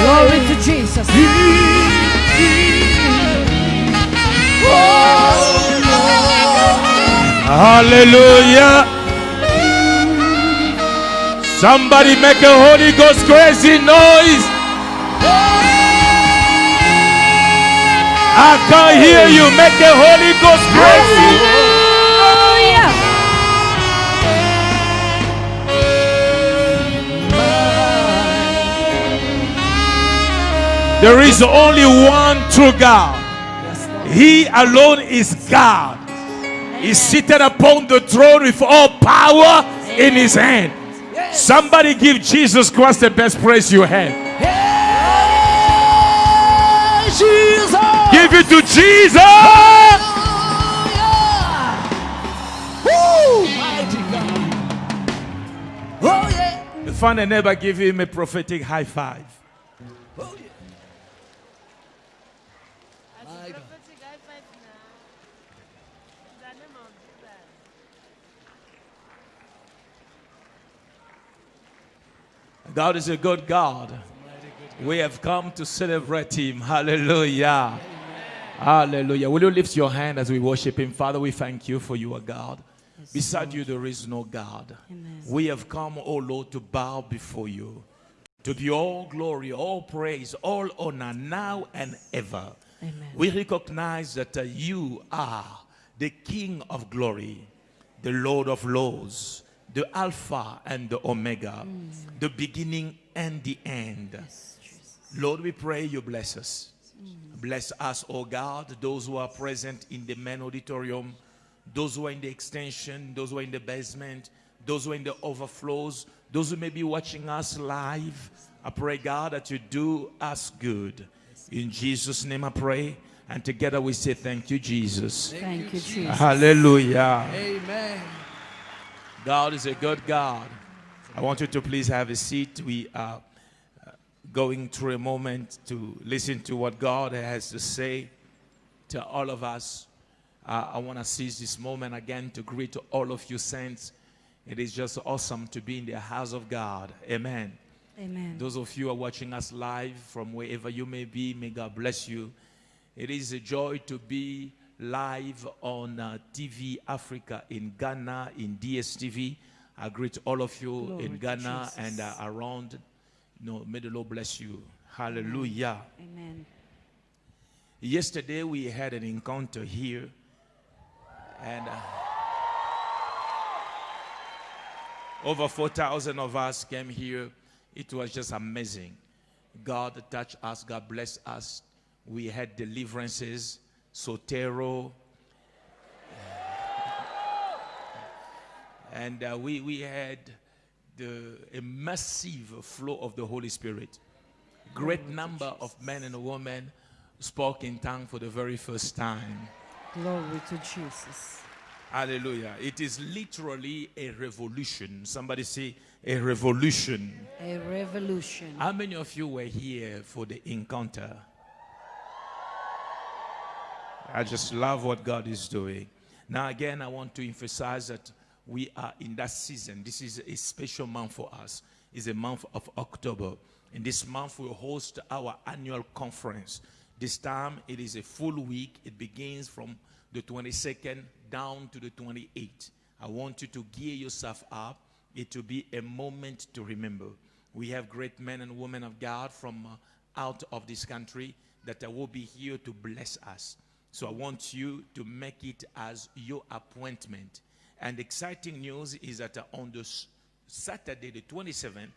Glory to Jesus. Oh, Hallelujah. Somebody make a Holy Ghost crazy noise. I can't hear you. Make a Holy Ghost crazy. There is only one true God. He alone is God. He's seated upon the throne with all power in his hand. Somebody give Jesus Christ the best praise you have. Jesus. Give it to Jesus. Woo, mighty God. Oh yeah. Find a neighbor, give him a prophetic high five. Oh yeah. As a prophetic high five now. In the name of Jesus. God is a good God. We have come to celebrate Him. Hallelujah. Hallelujah. Will you lift your hand as we worship Him? Father, we thank you for you are God. Beside you, there is no God. We have come, O Lord, to bow before you. To you all glory, all praise, all honor, now and ever. We recognize that uh, you are the King of glory, the Lord of Lords, the Alpha and the Omega, the beginning and the end. Lord, we pray you bless us. Bless us, oh God, those who are present in the main auditorium, those who are in the extension, those who are in the basement, those who are in the overflows, those who may be watching us live. I pray, God, that you do us good. In Jesus' name I pray. And together we say, Thank you, Jesus. Thank you, Jesus. Hallelujah. Amen. God is a good God. I want you to please have a seat. We are uh, going through a moment to listen to what God has to say to all of us. Uh, I want to seize this moment again to greet all of you saints. It is just awesome to be in the house of God. Amen. Amen. Those of you who are watching us live from wherever you may be, may God bless you. It is a joy to be live on uh, TV Africa in Ghana, in DSTV. I greet all of you Glory in Ghana Jesus. and uh, around. You know, may the Lord bless you. Hallelujah. Amen. Yesterday we had an encounter here, and uh, over 4,000 of us came here. It was just amazing. God touched us, God blessed us. We had deliverances, Sotero, and uh, we, we had the, a massive flow of the Holy Spirit. Great number of men and women spoke in tongue for the very first time. Glory to Jesus. Hallelujah. It is literally a revolution. Somebody say a revolution. A revolution. How many of you were here for the encounter? I just love what God is doing. Now, again, I want to emphasize that we are in that season. This is a special month for us. It's a month of October. In this month, we'll host our annual conference. This time, it is a full week. It begins from the 22nd down to the 28th. I want you to gear yourself up. It will be a moment to remember. We have great men and women of God from uh, out of this country that uh, will be here to bless us. So I want you to make it as your appointment. And exciting news is that on the Saturday, the 27th,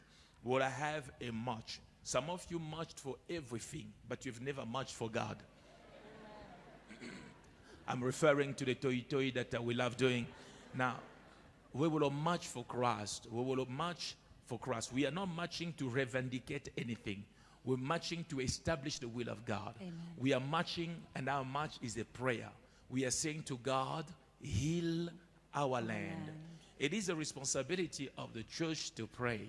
we'll have a march. Some of you marched for everything, but you've never marched for God. I'm referring to the toi toi that uh, we love doing. Now, we will march for Christ. We will march for Christ. We are not marching to revendicate anything. We're marching to establish the will of God. We are marching, and our march is a prayer. We are saying to God, heal our land. It is a responsibility of the church to pray.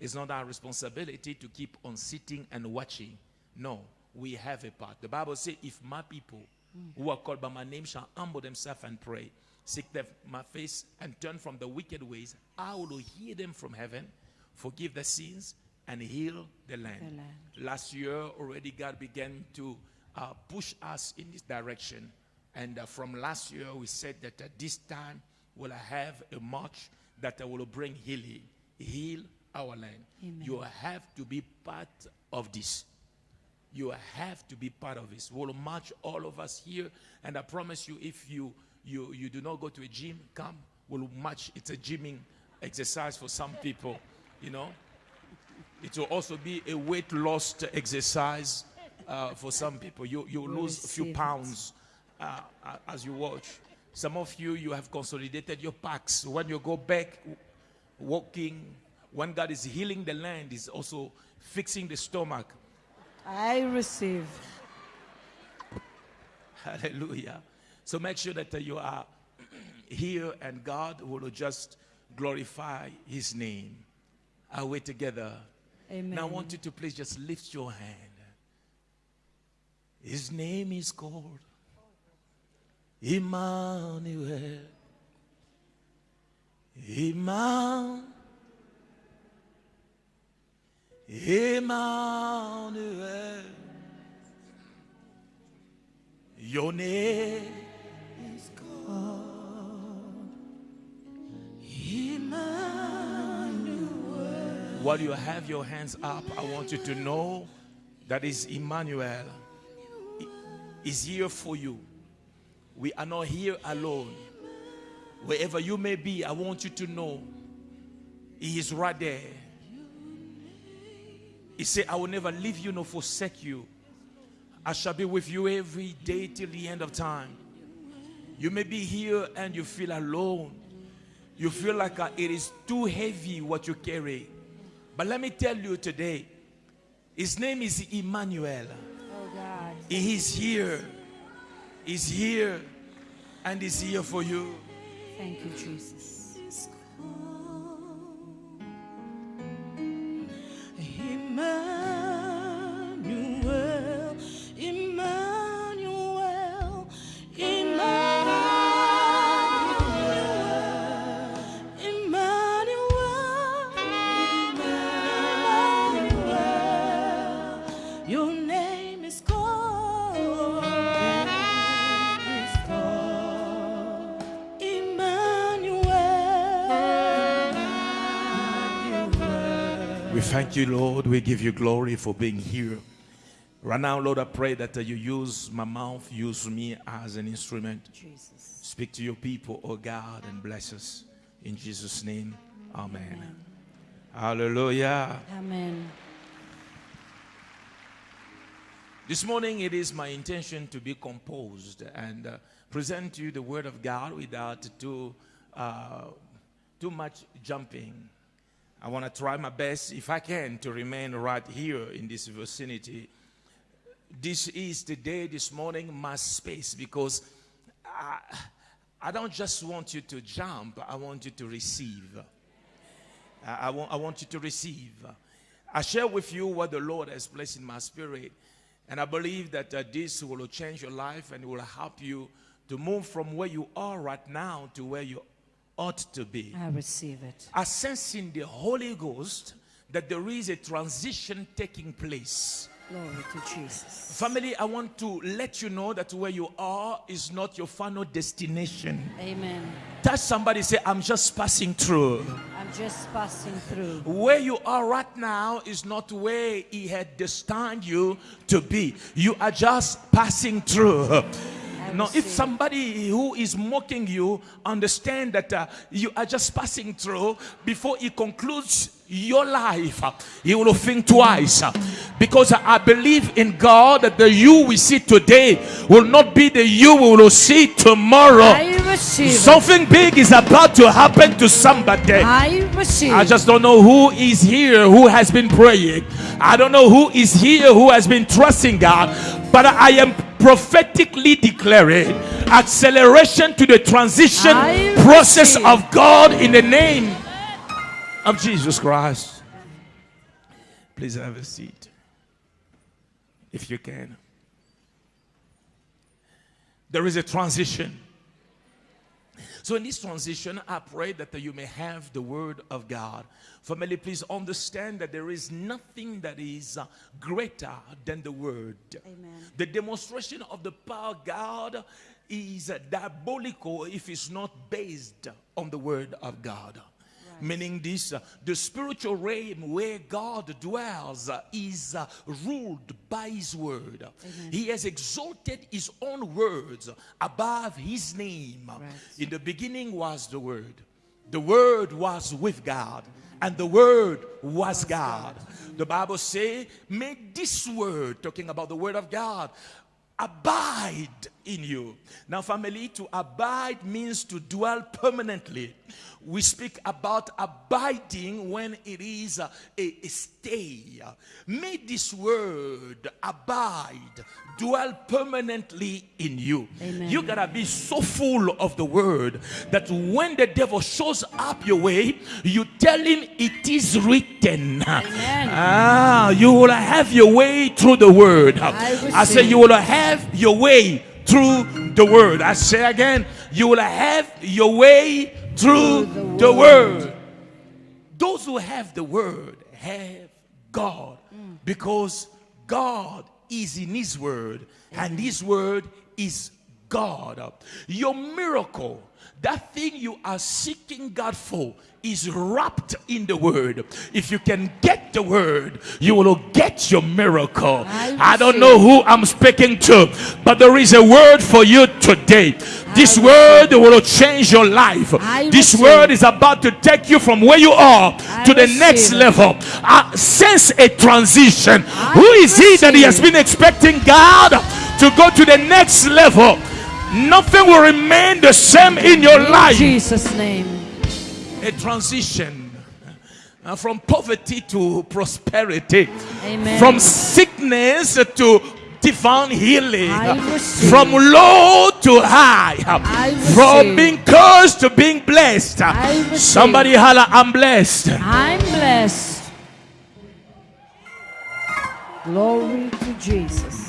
It's not our responsibility to keep on sitting and watching. No, we have a part. The Bible says, if my people mm. who are called by my name shall humble themselves and pray, seek them my face and turn from the wicked ways, I will hear them from heaven, forgive their sins, and heal the land. The land. Last year, already God began to uh, push us in this direction. And uh, from last year, we said that at this time we'll have a march that will bring healing, heal our land. Amen. You have to be part of this. You have to be part of this. We'll march all of us here, and I promise you, if you you you do not go to a gym, come. We'll march. It's a gymming exercise for some people, you know. It will also be a weight loss exercise uh, for some people. You you lose a few pounds uh, uh, as you watch. Some of you you have consolidated your packs. When you go back walking, when God is healing the land, is also fixing the stomach. I receive. Hallelujah. So make sure that uh, you are here and God will just glorify his name. Are we together? Amen. Now I want you to please just lift your hand. His name is called Emmanuel. Emmanuel. Emmanuel. Your name is called Emmanuel. While you have your hands up, I want you to know that is Emmanuel is here for you. We are not here alone. Wherever you may be, I want you to know He is right there. He said, I will never leave you nor forsake you. I shall be with you every day till the end of time. You may be here and you feel alone. You feel like uh, it is too heavy what you carry. But let me tell you today, his name is Emmanuel. Oh God. He is here. He's here. And he's here for you. Thank you, Jesus. Emmanuel, We thank you, Lord. We give you glory for being here. Right now, Lord, I pray that uh, you use my mouth, use me as an instrument. Jesus. Speak to your people, oh God, and bless us. In Jesus' name, amen. Hallelujah. Amen. This morning, it is my intention to be composed and uh, present to you the Word of God without too, uh, too much jumping. I want to try my best, if I can, to remain right here in this vicinity. This is the day, this morning, my space, because I, I don't just want you to jump, I want you to receive. I, I want, I want you to receive. I share with you what the Lord has placed in my spirit. And I believe that uh, this will change your life and will help you to move from where you are right now to where you ought to be. I receive it. I sense in the Holy Ghost that there is a transition taking place. Glory to Jesus. Family, I want to let you know that where you are is not your final destination. Amen. Touch somebody, say, I'm just passing through. I'm just passing through. Where you are right now is not where He had destined you to be. You are just passing through. Now, if somebody who is mocking you understand that uh, you are just passing through before he concludes your life, uh, he will think twice. uh, because I believe in God that the you we see today will not be the you we will see tomorrow. I. Something big is about to happen to somebody. I. I just don't know who is here who has been praying. I don't know who is here who has been trusting God. But I am prophetically declaring acceleration to the transition process of God in the name of Jesus Christ. Please have a seat if you can. There is a transition. So, in this transition, I pray that you may have the word of God. Family, please understand that there is nothing that is uh, greater than the word. Amen. The demonstration of the power of God is diabolical if it's not based on the word of God. Meaning this, uh, the spiritual realm where God dwells uh, is uh, ruled by His word. He has exalted His own words above His name. In the beginning was the Word. The Word was with God, and the Word was God. The Bible says, "May this word," talking about the Word of God, abide in you. Now, family, to abide means to dwell permanently. We speak about abiding when it is a, a- stay. May this word abide, dwell permanently in you. Amen. You gotta be so full of the word that when the devil shows up your way, you tell him it is written. Ah, you will have your way through the word. I say you will have your way through the word. I say again, you will have your way through the word. Those who have the word have God because God is in His word and His word is God. Your miracle, that thing you are seeking God for, is wrapped in the word. If you can get the word, you will get your miracle. I I don't know who I'm speaking to, but there is a word for you today. This word will change your life. This word is about to take you from where you are to the next level. I sense a transition. Who is he that he has been expecting God to go to the next level? Nothing will remain the same in your In life. Jesus' name. A transition uh, from poverty to prosperity, Amen. from sickness to divine healing, from low to high, from being cursed to being blessed. Somebody holla, I'm blessed. I'm blessed. Glory to Jesus.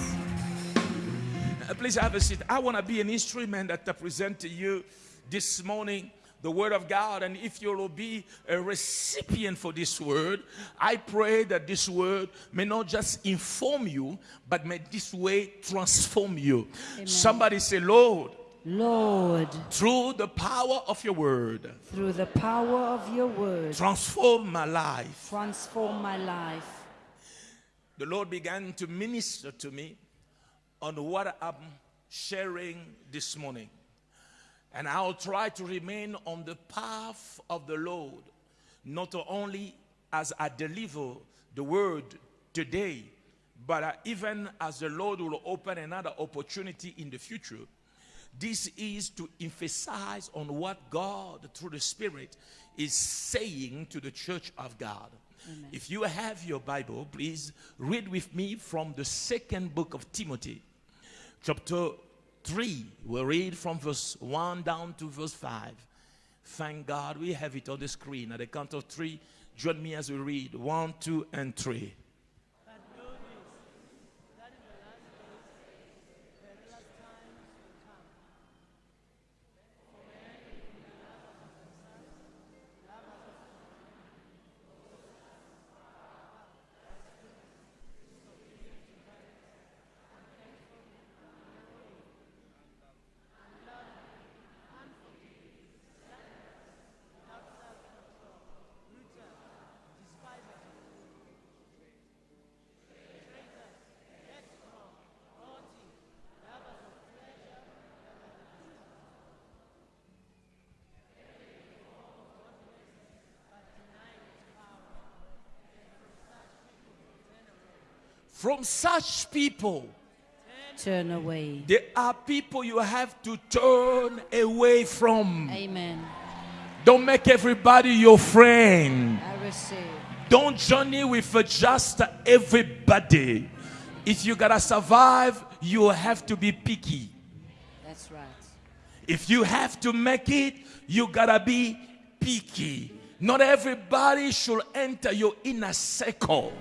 Please have a seat. I want to be an instrument that I present to you this morning the word of God. And if you will be a recipient for this word, I pray that this word may not just inform you, but may this way transform you. Somebody say, Lord, Lord, through the power of your word, through the power of your word, transform my life. transform my life. The Lord began to minister to me on what I'm sharing this morning. And I'll try to remain on the path of the Lord, not only as I deliver the word today, but even as the Lord will open another opportunity in the future. This is to emphasize on what God, through the Spirit, is saying to the church of God. If you have your Bible, please read with me from the second book of Timothy, chapter 3. We'll read from verse 1 down to verse 5. Thank God we have it on the screen. At the count of three, join me as we read 1, 2, and 3. But know this, that in the last days, perilous times will come. For men will be lovers of themselves, lovers of From such people, Turn away. there are people you have to turn away from. Amen. Don't make everybody your friend. I receive. Don't journey with just everybody. If you gotta survive, you have to be picky. That's right. If you have to make it, you gotta be picky. Not everybody should enter your inner circle.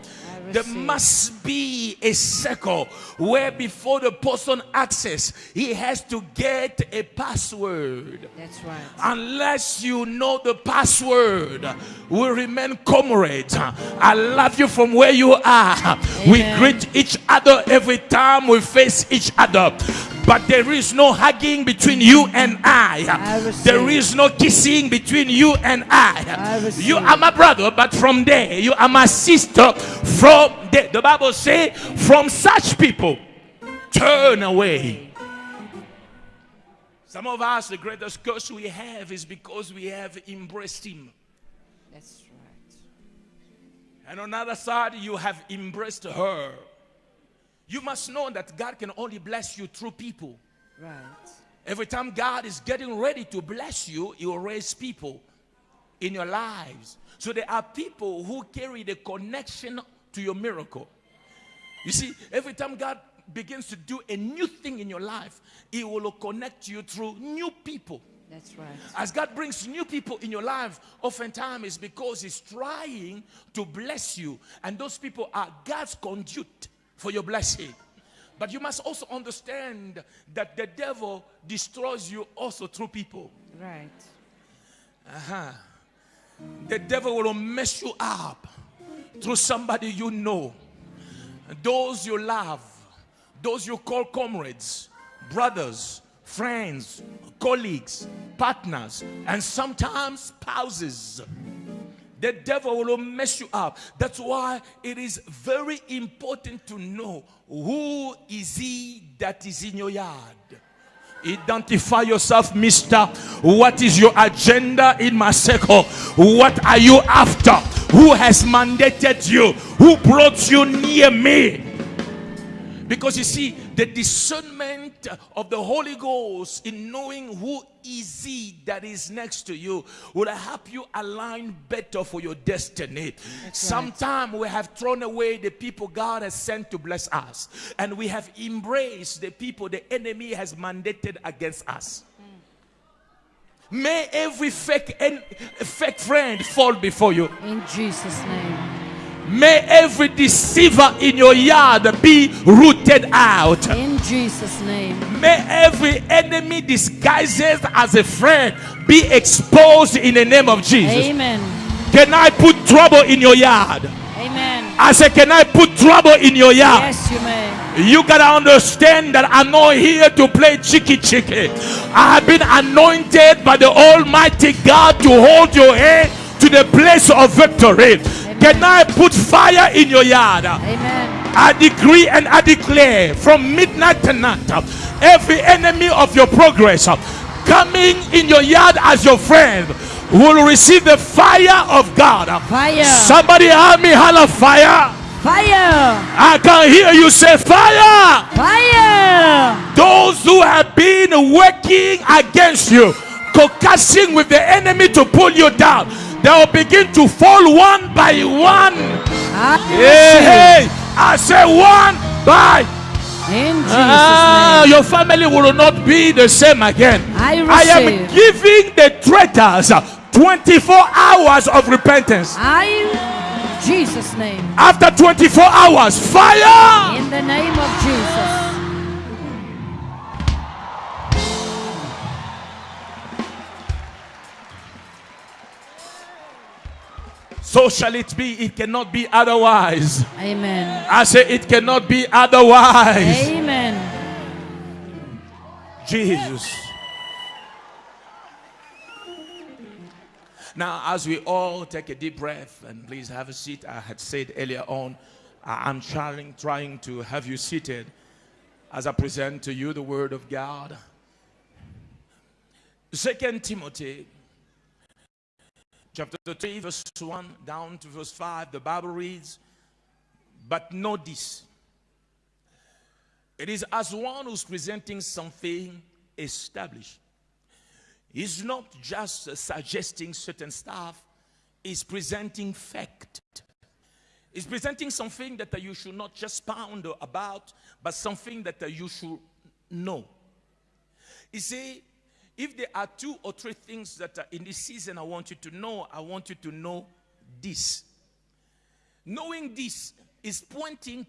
There must be a circle where before the person access, he has to get a password. That's right. Unless you know the password, we remain comrades. I love you from where you are. We greet each other every time we face each other. But there is no hugging between you and I. There is no kissing between you and I. I you are my brother, but from there, you are my sister. From there, the Bible says, from such people, turn away. Some of us, the greatest curse we have is because we have embraced Him. That's right. And on the other side, you have embraced her. You must know that God can only bless you through people. Right. Every time God is getting ready to bless you, He will raise people in your lives. So there are people who carry the connection to your miracle. You see, every time God begins to do a new thing in your life, He will connect you through new people. That's right. As God brings new people in your life, oftentimes it's because He's trying to bless you, and those people are God's conduit for your blessing. But you must also understand that the devil destroys you also through people. Right. Uh-huh. The devil will mess you up through somebody you know, those you love, those you call comrades, brothers, friends, colleagues, partners, and sometimes spouses. The devil will mess you up. That's why it is very important to know who is he that is in your yard. Identify yourself, mister. What is your agenda in my circle? What are you after? Who has mandated you? Who brought you near me? Because you see, the discernment of the Holy Ghost in knowing who is he that is next to you will help you align better for your destiny. Sometimes we have thrown away the people God has sent to bless us, and we have embraced the people the enemy has mandated against us. Hmm. May every fake fake friend fall before you. In Jesus' name. May every deceiver in your yard be rooted out. In Jesus' name. May every enemy disguised as a friend be exposed in the name of Jesus. Amen. Can I put trouble in your yard? Amen. I said, Can I put trouble in your yard? Yes, you may. You gotta understand that I'm not here to play chicky chicky. I have been anointed by the Almighty God to hold your hand to the place of victory. Can I put fire in your yard? Amen. I decree and I declare from midnight to night, every enemy of your progress coming in your yard as your friend will receive the fire of God. Fire. Somebody help me holler fire. Fire. I can hear you say fire. Fire. Those who have been working against you, concussing with the enemy to pull you down, they will begin to fall one by one. I Hey, hey, I say one by In Jesus' Ah, name. your family will not be the same again. I I am giving the traitors 24 hours of repentance. I. Jesus' name. After 24 hours, fire! In the name of Jesus. So shall it be. It cannot be otherwise. Amen. I say it cannot be otherwise. Amen. Jesus. Now, as we all take a deep breath and please have a seat, I had said earlier on, I'm trying, trying to have you seated as I present to you the Word of God. Second Timothy, chapter 3, verse 1 down to verse 5, the Bible reads, But know this. It is as one who's presenting something established. He's not just suggesting certain stuff, he's presenting fact. He's presenting something that you should not just pound about, but something that you should know. You see, if there are two or three things that are in this season I want you to know, I want you to know this. Knowing this is pointing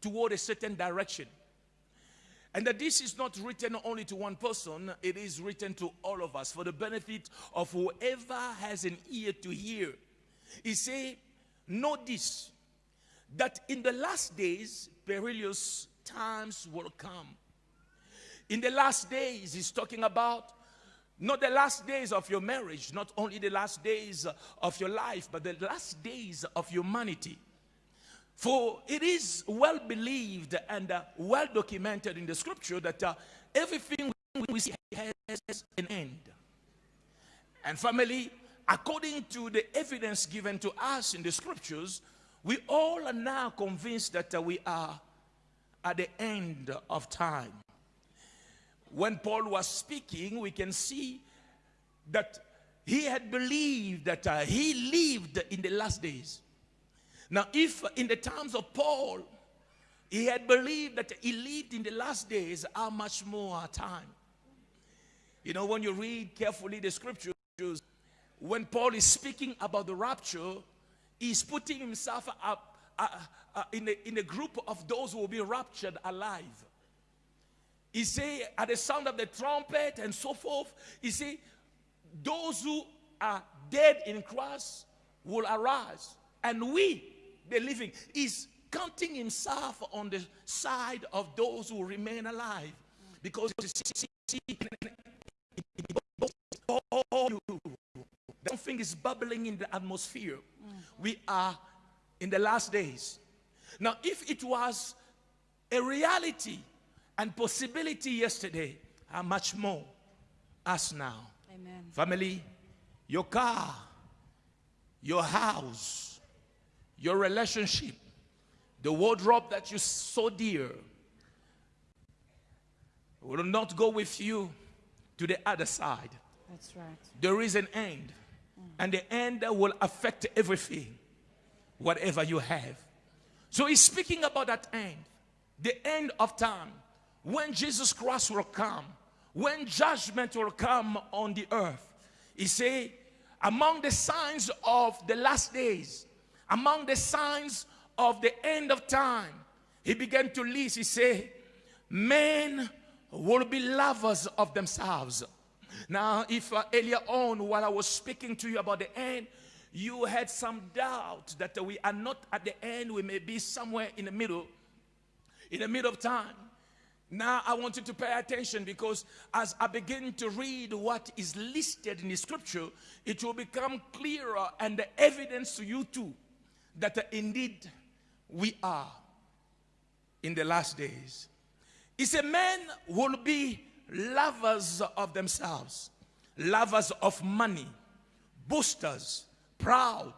toward a certain direction. And that this is not written only to one person, it is written to all of us for the benefit of whoever has an ear to hear. He say, know this, that in the last days, perilous times will come. In the last days, he's talking about not the last days of your marriage, not only the last days of your life, but the last days of humanity. For it is well believed and uh, well documented in the scripture that uh, everything we see has an end. And family, according to the evidence given to us in the scriptures, we all are now convinced that uh, we are at the end of time. When Paul was speaking, we can see that he had believed that uh, he lived in the last days. Now, if in the times of Paul, he had believed that he lived in the last days, how much more time? You know, when you read carefully the scriptures, when Paul is speaking about the rapture, he's putting himself up uh, uh, in, a, in a group of those who will be raptured alive. He say, at the sound of the trumpet and so forth, he say, those who are dead in Christ will arise. And we, the living, is counting himself on the side of those who remain alive. Because something is bubbling in the atmosphere. We are in the last days. Now, if it was a reality and possibility yesterday, how much more us now? Amen. Family, your car, your house, your relationship, the wardrobe that you so dear will not go with you to the other side. That's right. There is an end, mm. and the end will affect everything, whatever you have. So he's speaking about that end, the end of time, when Jesus Christ will come, when judgment will come on the earth. He say, among the signs of the last days, among the signs of the end of time, he began to list. He say, men will be lovers of themselves. Now, if uh, earlier on, while I was speaking to you about the end, you had some doubt that we are not at the end, we may be somewhere in the middle, in the middle of time. Now, I want you to pay attention because as I begin to read what is listed in the scripture, it will become clearer and the evidence to you too that uh, indeed we are in the last days. He said, Men will be lovers of themselves, lovers of money, boasters, proud,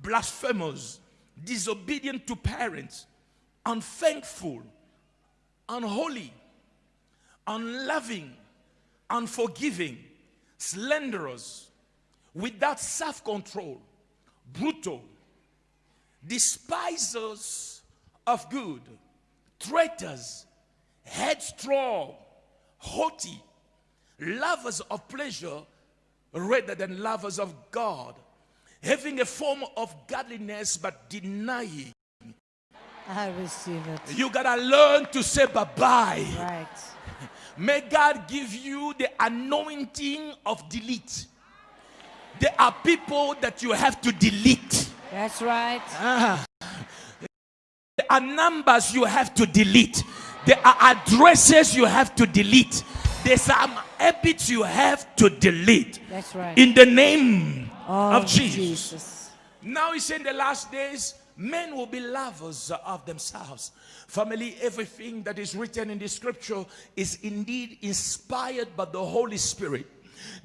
blasphemers, disobedient to parents, unthankful, unholy, unloving, unforgiving, slanderers, without self control, brutal, despisers of good, traitors, headstrong, haughty, lovers of pleasure rather than lovers of God, having a form of godliness but denying. I receive it. You gotta learn to say bye bye. Right. May God give you the anointing of delete. There are people that you have to delete. That's right. Ah. There are numbers you have to delete. There are addresses you have to delete. There's some habits you have to delete. That's right. In the name Oh, of Jesus. Jesus. Now he's in the last days, men will be lovers of themselves. Family, everything that is written in the scripture is indeed inspired by the Holy Spirit.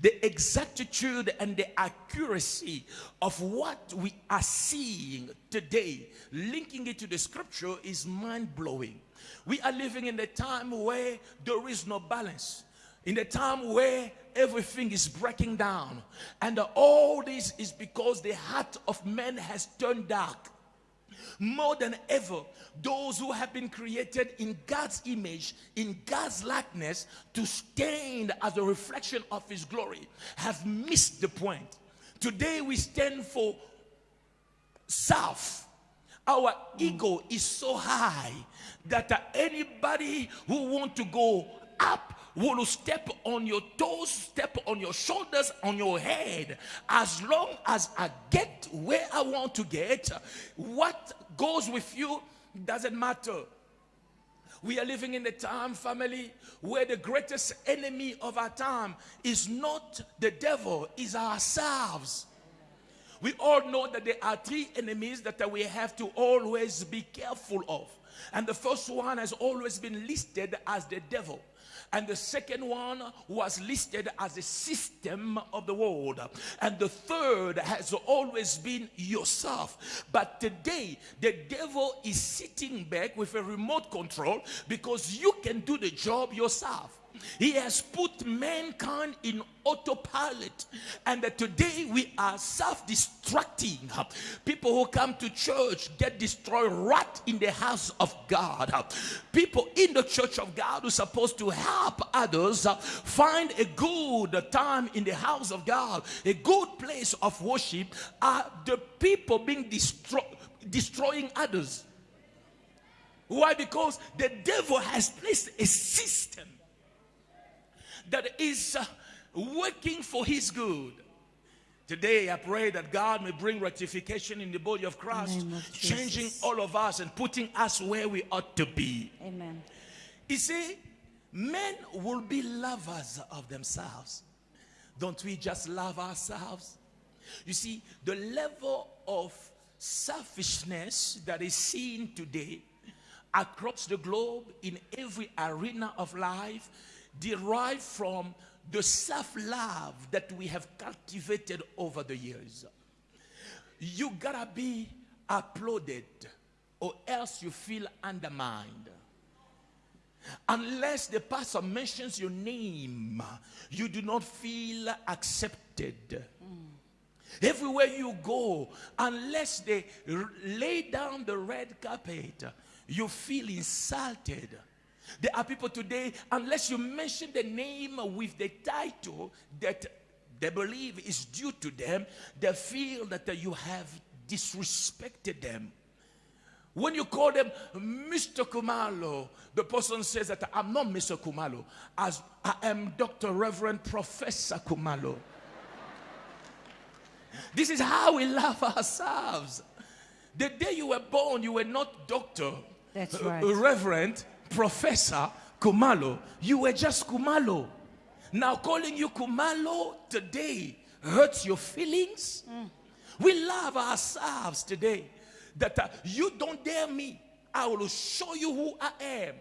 The exactitude and the accuracy of what we are seeing today, linking it to the scripture, is mind blowing. We are living in a time where there is no balance in a time where everything is breaking down and all this is because the heart of man has turned dark more than ever, those who have been created in God's image, in God's likeness, to stand as a reflection of His glory, have missed the point. Today we stand for self. Our ego is so high that anybody who want to go up will step on your toes, step on your shoulders, on your head. As long as I get where I want to get, what goes with you doesn't matter. We are living in a time, family, where the greatest enemy of our time is not the devil, is ourselves. We all know that there are three enemies that we have to always be careful of. And the first one has always been listed as the devil. And the second one was listed as a system of the world. And the third has always been yourself. But today, the devil is sitting back with a remote control because you can do the job yourself. He has put mankind in autopilot. And today we are self destructing. People who come to church get destroyed right in the house of God. People in the church of God who are supposed to help others find a good time in the house of God, a good place of worship, are the people being destroyed destroying others. Why? Because the devil has placed a system that is uh, working for his good. Today, I pray that God may bring rectification in the body of Christ, of changing all of us and putting us where we ought to be. Amen. You see, men will be lovers of themselves. Don't we just love ourselves? You see, the level of selfishness that is seen today across the globe in every arena of life derive from the self-love that we have cultivated over the years. You gotta be applauded or else you feel undermined. Unless the pastor mentions your name, you do not feel accepted. Everywhere you go, unless they lay down the red carpet, you feel insulted. There are people today, unless you mention the name with the title that they believe is due to them, they feel that you have disrespected them. When you call them Mr. Kumalo, the person says that I'm not Mr. Kumalo, as I am Dr. Reverend Professor Kumalo. This is how we love ourselves. The day you were born, you were not doctor, That's right. reverend, professor Kumalo. You were just Kumalo. Now calling you Kumalo today hurts your feelings. We love ourselves today. That uh, you don't dare me. I will show you who I am.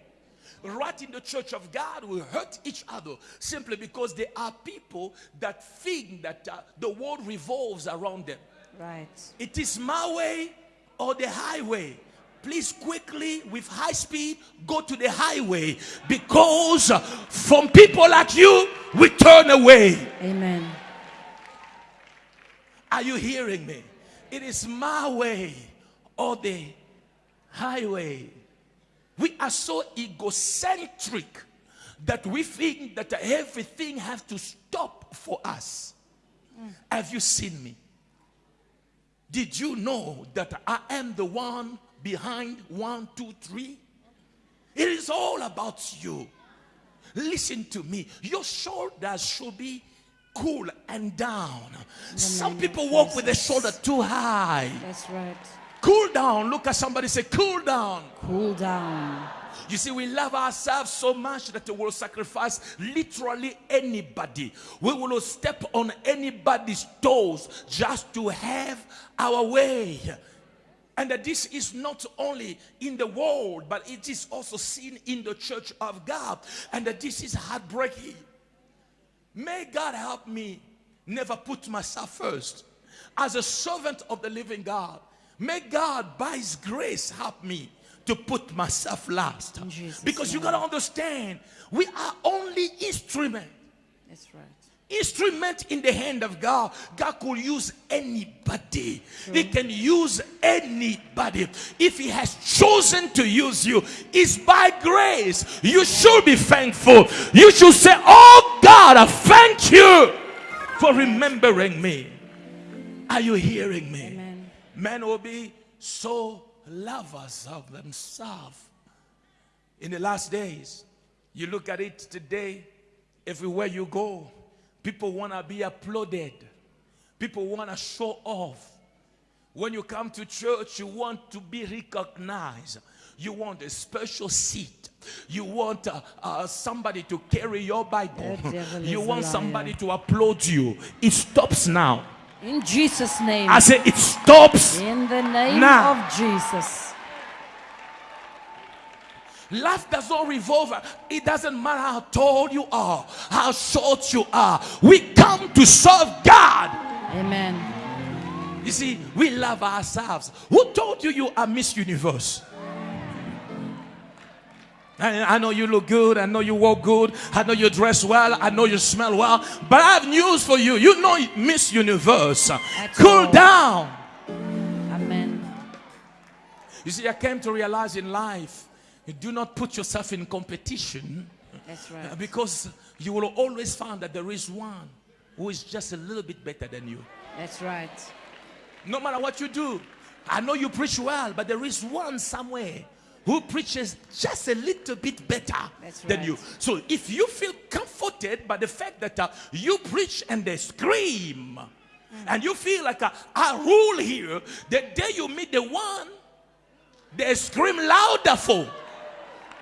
Right in the church of God, we hurt each other simply because there are people that think that uh, the world revolves around them. Right. It is my way or the highway. Please quickly, with high speed, go to the highway because from people like you, we turn away. Amen. Are you hearing me? It is my way or the highway. We are so egocentric that we think that everything has to stop for us. Have you seen me? Did you know that I am the one behind one, two, three? It is all about you. Listen to me. Your shoulders should be cool and down. Some people walk with their shoulder too high. That's right. Cool down. Look at somebody say, cool down. Cool down. You see, we love ourselves so much that we will sacrifice literally anybody. We will step on anybody's toes just to have our way. And that this is not only in the world, but it is also seen in the church of God. And that this is heartbreaking. May God help me never put myself first. As a servant of the living God, may God, by His grace, help me to put myself last. Jesus' Because you got to understand, we are only instrument. That's right. Instrument in the hand of God. God could use anybody. He can use anybody. If He has chosen to use you, it's by grace. You should be thankful. You should say, Oh God, I thank you for remembering me. Are you hearing me? Amen. Men will be so lovers of themselves. In the last days, you look at it today, everywhere you go, people want to be applauded, people want to show off. When you come to church, you want to be recognized. You want a special seat. You want uh, uh, somebody to carry your Bible. You want somebody to applaud you. It stops now. In Jesus' name. I say it stops. In the name Now. of Jesus. Life does not revolve. It doesn't matter how tall you are, how short you are. We come to serve God. Amen. You see, we love ourselves. Who told you you are Miss Universe? I, know you look good. I know you walk good. I know you dress well. I know you smell well. But I have news for you. You know Miss Universe. Cool all. down. Amen. You see, I came to realize in life, you do not put yourself in competition. That's right. Because you will always find that there is one who is just a little bit better than you. That's right. No matter what you do, I know you preach well, but there is one somewhere who preaches just a little bit better That's than right. you. So if you feel comforted by the fact that uh, you preach and they scream, and you feel like uh, I rule here, the day you meet the one they scream louder for.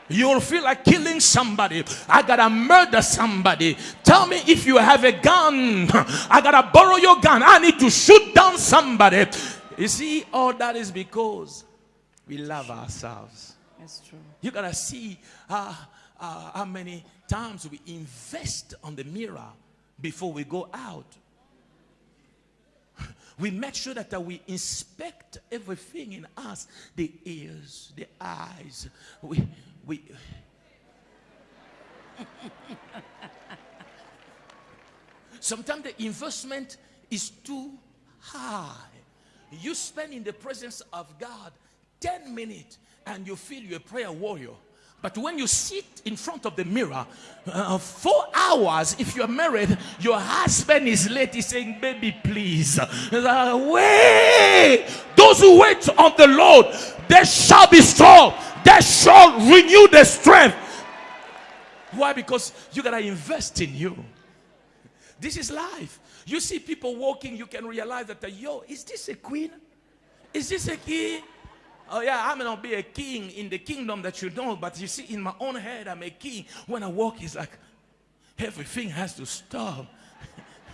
You'll feel like killing somebody. I gotta murder somebody. Tell me if you have a gun. I gotta borrow your gun. I need to shoot down somebody. You see, all that is because we love ourselves. That's true. You gotta see uh, uh, how many times we invest on the mirror before we go out. We make sure that uh, we inspect everything in us the ears, the eyes. We, we, Sometimes the investment is too high. You spend in the presence of God 10 minutes and you feel you're a prayer warrior. But when you sit in front of the mirror, uh, four hours, if you're married, your husband is late. He's saying, Baby, please. Uh, wait. Those who wait on the Lord, they shall be strong. They shall renew their strength. Why? Because you got to invest in you. This is life. You see people walking, you can realize that, yo, is this a queen? Is this a king? Oh, yeah, I may not be a king in the kingdom that you know, but you see, in my own head, I'm a king. When I walk, it's like everything has to stop.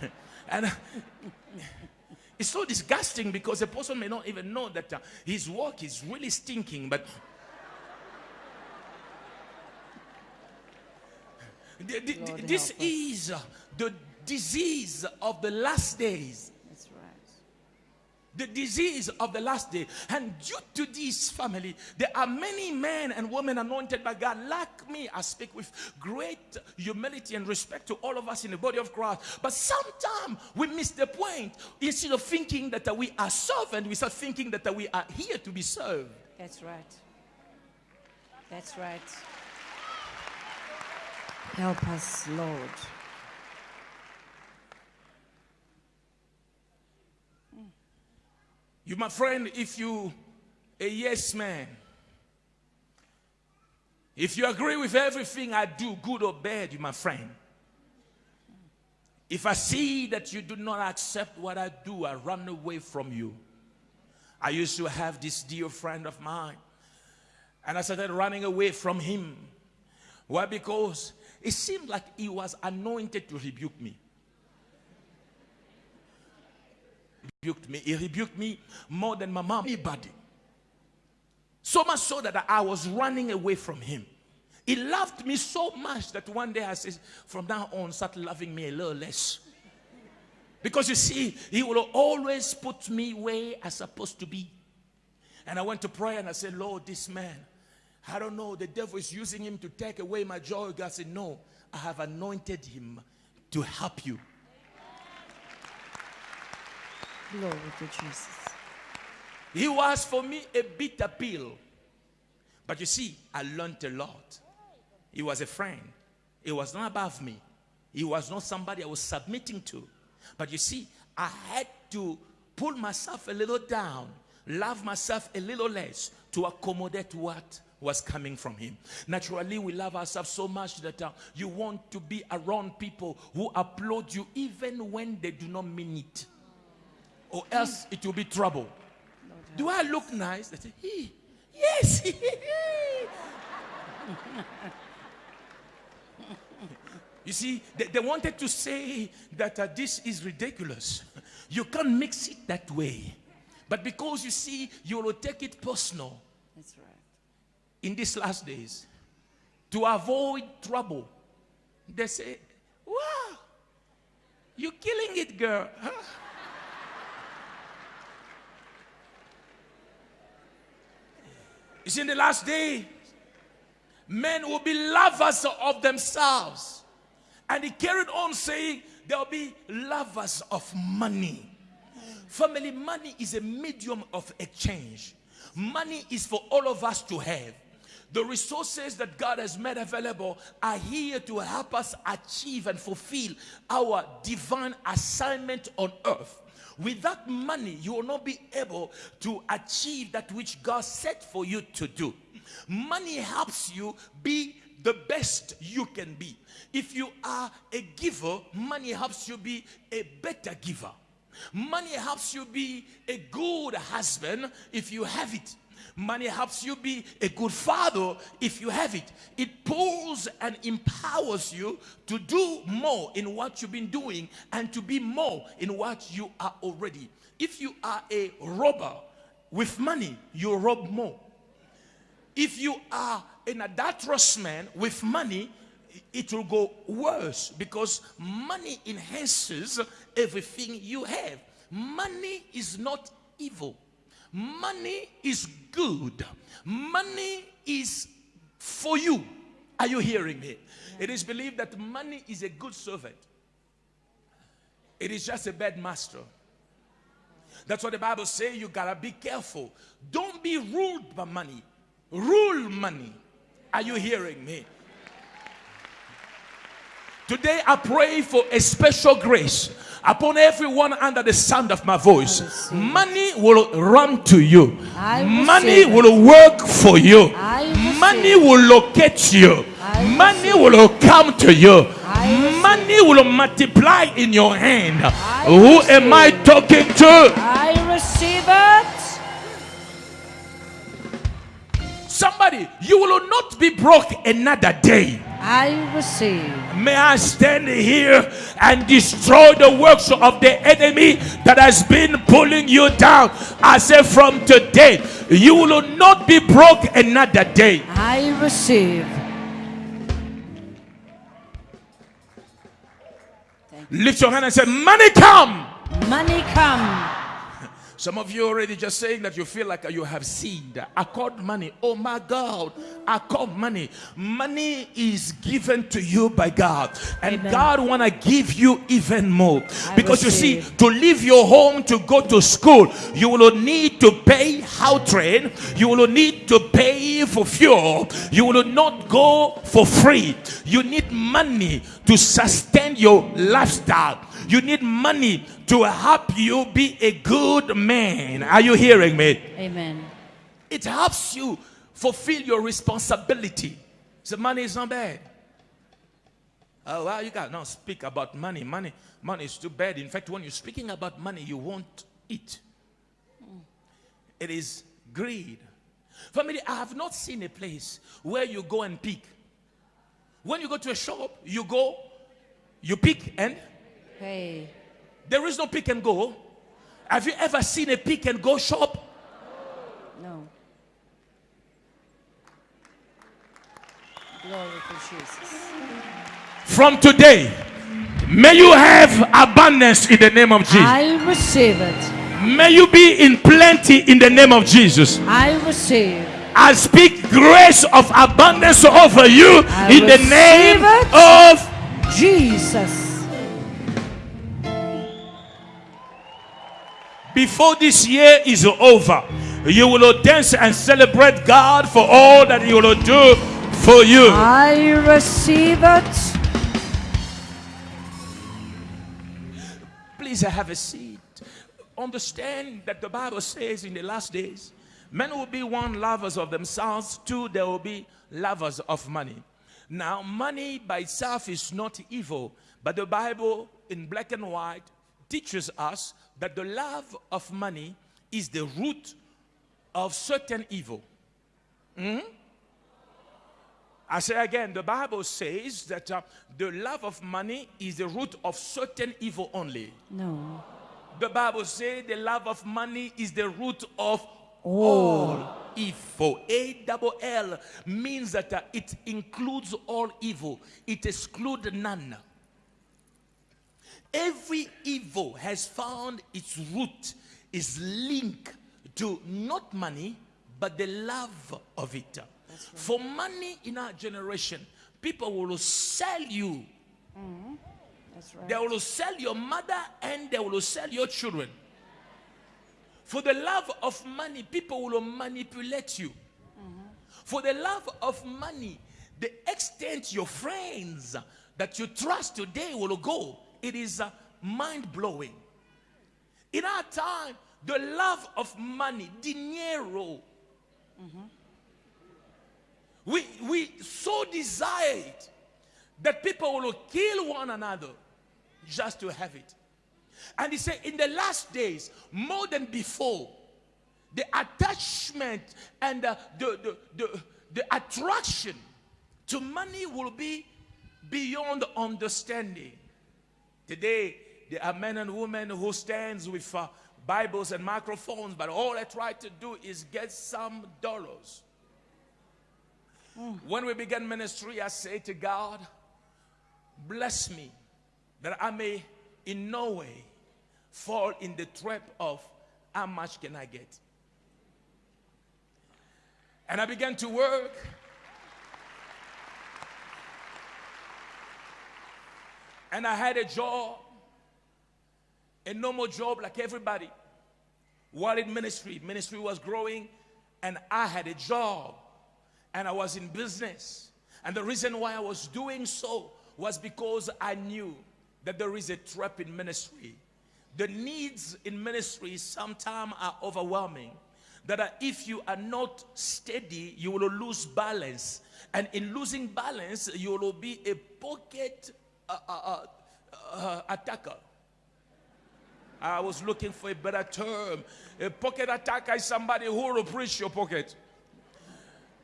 and it's so disgusting because a person may not even know that uh, his walk is really stinking, but Th- th- Lord, this help is uh, the disease of the last days. The disease of the last day. And due to this family, there are many men and women anointed by God, like me. I speak with great humility and respect to all of us in the body of Christ. But sometimes we miss the point. Instead of thinking that we are servant, we start thinking that we are here to be served. That's right. That's right. Help us, Lord. You, my friend, if you a yes man, if you agree with everything I do, good or bad, you my friend. If I see that you do not accept what I do, I run away from you. I used to have this dear friend of mine, and I started running away from him. Why? Because it seemed like he was anointed to rebuke me. Rebuked me. He rebuked me more than my mom, anybody. So much so that I was running away from him. He loved me so much that one day I said, from now on, start loving me a little less. Because you see, he will always put me where I'm supposed to be. And I went to pray and I said, Lord, this man, I don't know, the devil is using him to take away my joy. God said, No, I have anointed him to help you. Glory to Jesus. He was for me a bitter pill. But you see, I learned a lot. He was a friend. He was not above me. He was not somebody I was submitting to. But you see, I had to pull myself a little down, love myself a little less to accommodate what was coming from him. Naturally, we love ourselves so much that uh, you want to be around people who applaud you even when they do not mean it. Or else it will be trouble. Do I look nice? They say, "Hey, yes. you see, they, they wanted to say that uh, this is ridiculous. You can't mix it that way. But because you see, you will take it personal That's right. in these last days to avoid trouble. They say, Wow, you're killing it, girl. Huh? See, in the last day, men will be lovers of themselves. And he carried on saying, There'll be lovers of money. Family, money is a medium of exchange. Money is for all of us to have. The resources that God has made available are here to help us achieve and fulfill our divine assignment on earth. Without money, you will not be able to achieve that which God set for you to do. Money helps you be the best you can be. If you are a giver, money helps you be a better giver. Money helps you be a good husband if you have it. Money helps you be a good father if you have it. It pulls and empowers you to do more in what you've been doing and to be more in what you are already. If you are a robber with money, you rob more. If you are an adulterous man with money, it will go worse because money enhances everything you have. Money is not evil. Money is good. Money is for you. Are you hearing me? It is believed that money is a good servant. It is just a bad master. That's what the Bible says. You gotta be careful. Don't be ruled by money. Rule money. Are you hearing me? Today I pray for a special grace upon everyone under the sound of my voice. Money will run to you. Money will work for you. Money will locate you. Money will come to you. Money will multiply in your hand. Who am I talking to? I receive it. Somebody, you will not be broke another day. I receive. May I stand here and destroy the works of the enemy that has been pulling you down. I say from today, you will not be broke another day. I receive. Lift your hand and say, Money come. Money come. Some of you already just saying that you feel like you have seed. I called money. Oh my God. I called money. Money is given to you by God. And Amen. God want to give you even more. I because you see, to leave your home to go to school, you will need to pay how train. You will need to pay for fuel. You will not go for free. You need money to sustain your lifestyle. You need money to help you be a good man. Are you hearing me? Amen. It helps you fulfill your responsibility. So money is not bad. Oh, well, you got not speak about money. Money, money is too bad. In fact, when you're speaking about money, you won't eat. It is greed. Family, I have not seen a place where you go and pick. When you go to a shop, you go, you pick, and Hey. there is no pick and go. Have you ever seen a pick and go shop? No. Glory to Jesus. From today, may you have abundance in the name of Jesus. I receive it. May you be in plenty in the name of Jesus. I receive. I speak grace of abundance over you I in the name of Jesus. Before this year is over, you will dance and celebrate God for all that He will do for you. I receive it. Please have a seat. Understand that the Bible says in the last days, men will be one lovers of themselves, two, they will be lovers of money. Now, money by itself is not evil, but the Bible in black and white teaches us that the love of money is the root of certain evil. Hmm? I say again, the Bible says that uh, the love of money is the root of certain evil only. No. The Bible says the love of money is the root of all evil. A double L means that uh, it includes all evil, it excludes none. Every evil has found its root, is linked to not money, but the love of it. For money in our generation, people will sell you. Mm-hmm. That's right. They will sell your mother and they will sell your children. For the love of money, people will manipulate you. Mm-hmm. For the love of money, the extent your friends that you trust today will go, it is uh, mind blowing. In our time, the love of money, dinero, we, we so desire it that people will kill one another just to have it. And he said, in the last days, more than before, the attachment and the, the, the, the attraction to money will be beyond understanding. Today, there are men and women who stands with uh, Bibles and microphones, but all they try to do is get some dollars. When we began ministry, I say to God, bless me that I may in no way fall in the trap of how much can I get. And I began to work. And I had a job, a normal job like everybody. While in ministry, ministry was growing, and I had a job, and I was in business. And the reason why I was doing so was because I knew that there is a trap in ministry. The needs in ministry sometimes are overwhelming. That if you are not steady, you will lose balance. And in losing balance, you will be a pocket uh, uh, attacker. I was looking for a better term. A pocket attacker is somebody who will breach your pocket.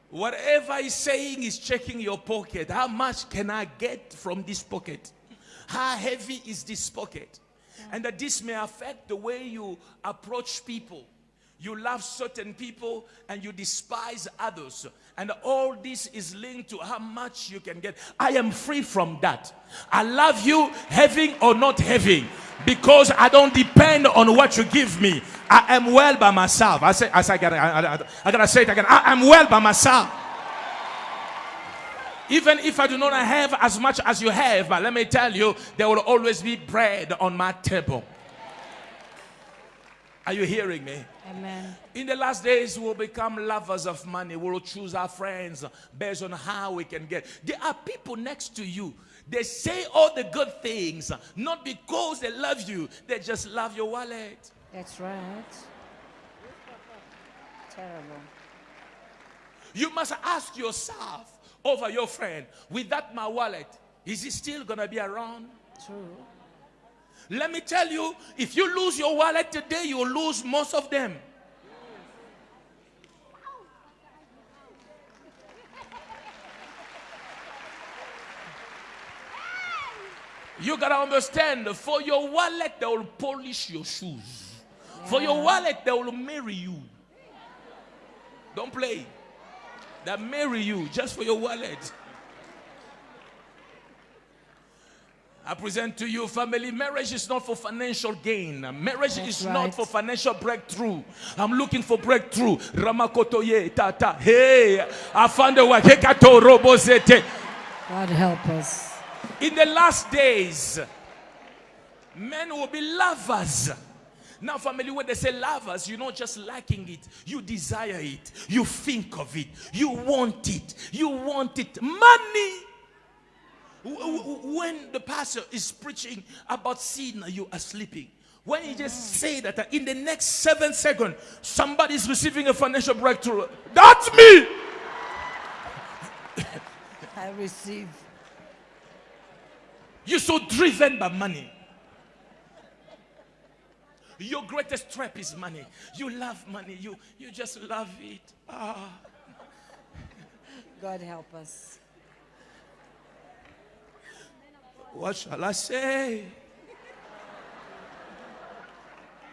Whatever he's saying is checking your pocket. How much can I get from this pocket? How heavy is this pocket? And that this may affect the way you approach people. You love certain people and you despise others. And all this is linked to how much you can get. I am free from that. I love you having or not having because I don't depend on what you give me. I am well by myself. I say, I, say, I, gotta, I, I, I gotta say it again. I am well by myself. Even if I do not have as much as you have, but let me tell you, there will always be bread on my table. Are you hearing me? Amen. In the last days, we'll become lovers of money. We'll choose our friends based on how we can get. There are people next to you. They say all the good things, not because they love you, they just love your wallet. That's right. Terrible. You must ask yourself over your friend, without my wallet, is he still going to be around? True. Let me tell you, if you lose your wallet today, you will lose most of them. You gotta understand, for your wallet, they will polish your shoes. For your wallet, they will marry you. Don't play. They marry you just for your wallet. I present to you, family, marriage is not for financial gain. Marriage That's is right. not for financial breakthrough. I'm looking for breakthrough. Ramakotoye tata. Hey, I found a way. God help us. In the last days, men will be lovers. Now, family, when they say lovers, you're not just liking it, you desire it, you think of it, you want it, you want it. Money. When the pastor is preaching about sin, you are sleeping. When he just say that uh, in the next seven seconds, somebody is receiving a financial breakthrough, that's me. I receive. You're so driven by money. Your greatest trap is money. You love money. You, you just love it. Ah. God help us. What shall I say?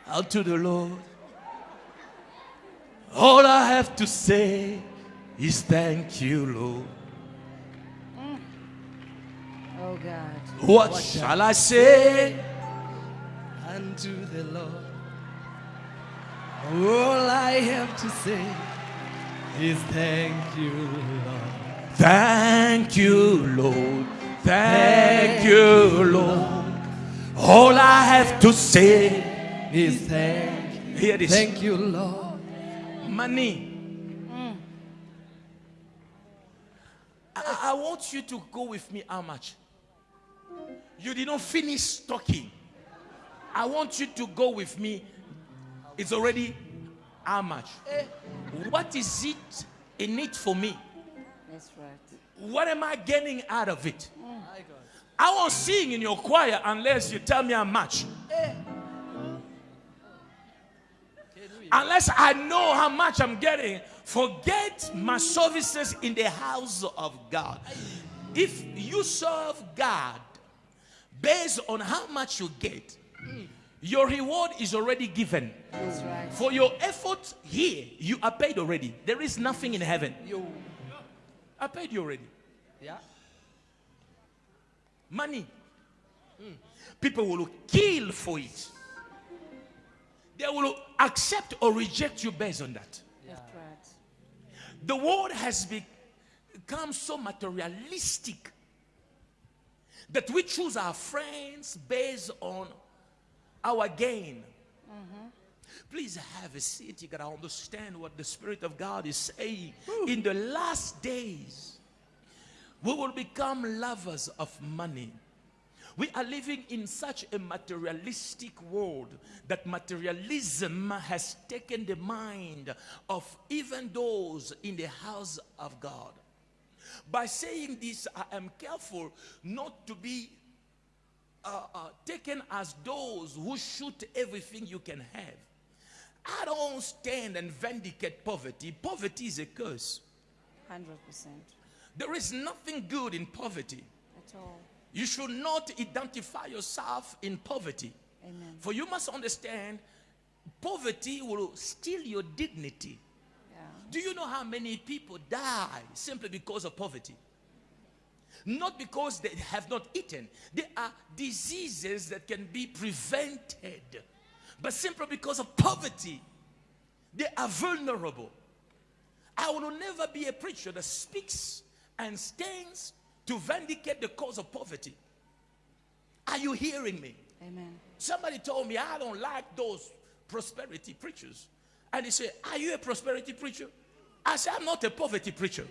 Unto the Lord. All I have to say is thank you, Lord. Mm. Oh God. What shall I say? unto the Lord. All I have to say is thank you, Lord. Thank you, Lord. Thank you, Lord. All I have to say, Is thank you. hear this. Thank you, Lord. money. Mm. I, I want you to go with me. How much? You did not finish talking. I want you to go with me. It's already how much? Eh. What is it in it for me? That's right. What am I getting out of it? I won't sing in your choir unless you tell me how much. Unless I know how much I'm getting, forget my services in the house of God. If you serve God based on how much you get, your reward is already given. That's right. For your effort here, you are paid already. There is nothing in heaven. I paid you already. Yeah. Money. Hmm. People will kill for it. They will accept or reject you based on that. That's right. The world has become so materialistic that we choose our friends based on our gain. Mm-hmm. Please have a seat. You gotta understand what the Spirit of God is saying. In the last days, we will become lovers of money. We are living in such a materialistic world that materialism has taken the mind of even those in the house of God. By saying this, I am careful not to be uh, uh, taken as those who shoot everything you can have. I don't stand and vindicate poverty. Poverty is a curse. 100%. There is nothing good in poverty. At all. You should not identify yourself in poverty. Amen. For you must understand, poverty will steal your dignity. Yeah. Do you know how many people die simply because of poverty? Not because they have not eaten. There are diseases that can be prevented. But simply because of poverty, they are vulnerable. I will never be a preacher that speaks and stands to vindicate the cause of poverty. Are you hearing me? Amen. Somebody told me I don't like those prosperity preachers. And he said, Are you a prosperity preacher? I said, I'm not a poverty preacher.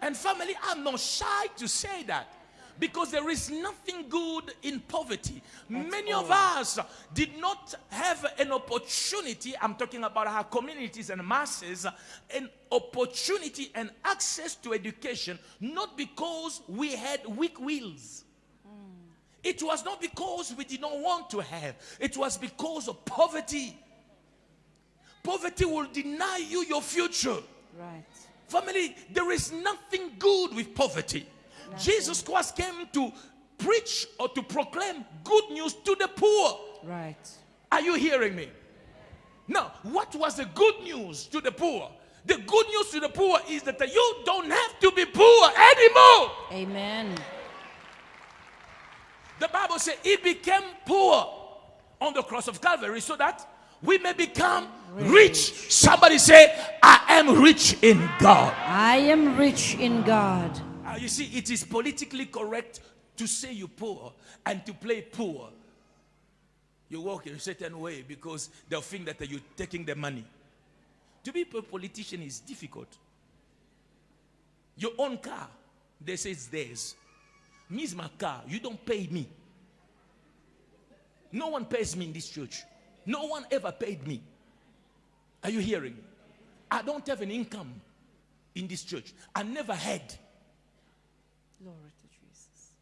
and family, I'm not shy to say that. Because there is nothing good in poverty. Many of us did not have an opportunity. I'm talking about our communities and masses, an opportunity and access to education, not because we had weak wills. Hmm. It was not because we did not want to have, it was because of poverty. Poverty will deny you your future. Right. Family, there is nothing good with poverty. Jesus Christ came to preach or to proclaim good news to the poor. Right. Are you hearing me? Now, what was the good news to the poor? The good news to the poor is that you don't have to be poor anymore. Amen. The Bible says he became poor on the cross of Calvary so that we may become rich. Somebody say, I am rich in God. I am rich in God. Uh, you see, it is politically correct to say you're poor and to play poor. You walk in a certain way because they'll think that you're taking the money. To be a politician is difficult. Your own car, they say it's theirs. Me is my car. You don't pay me. No one pays me in this church. No one ever paid me. Are you hearing? I don't have an income in this church. I never had. Glory to Jesus.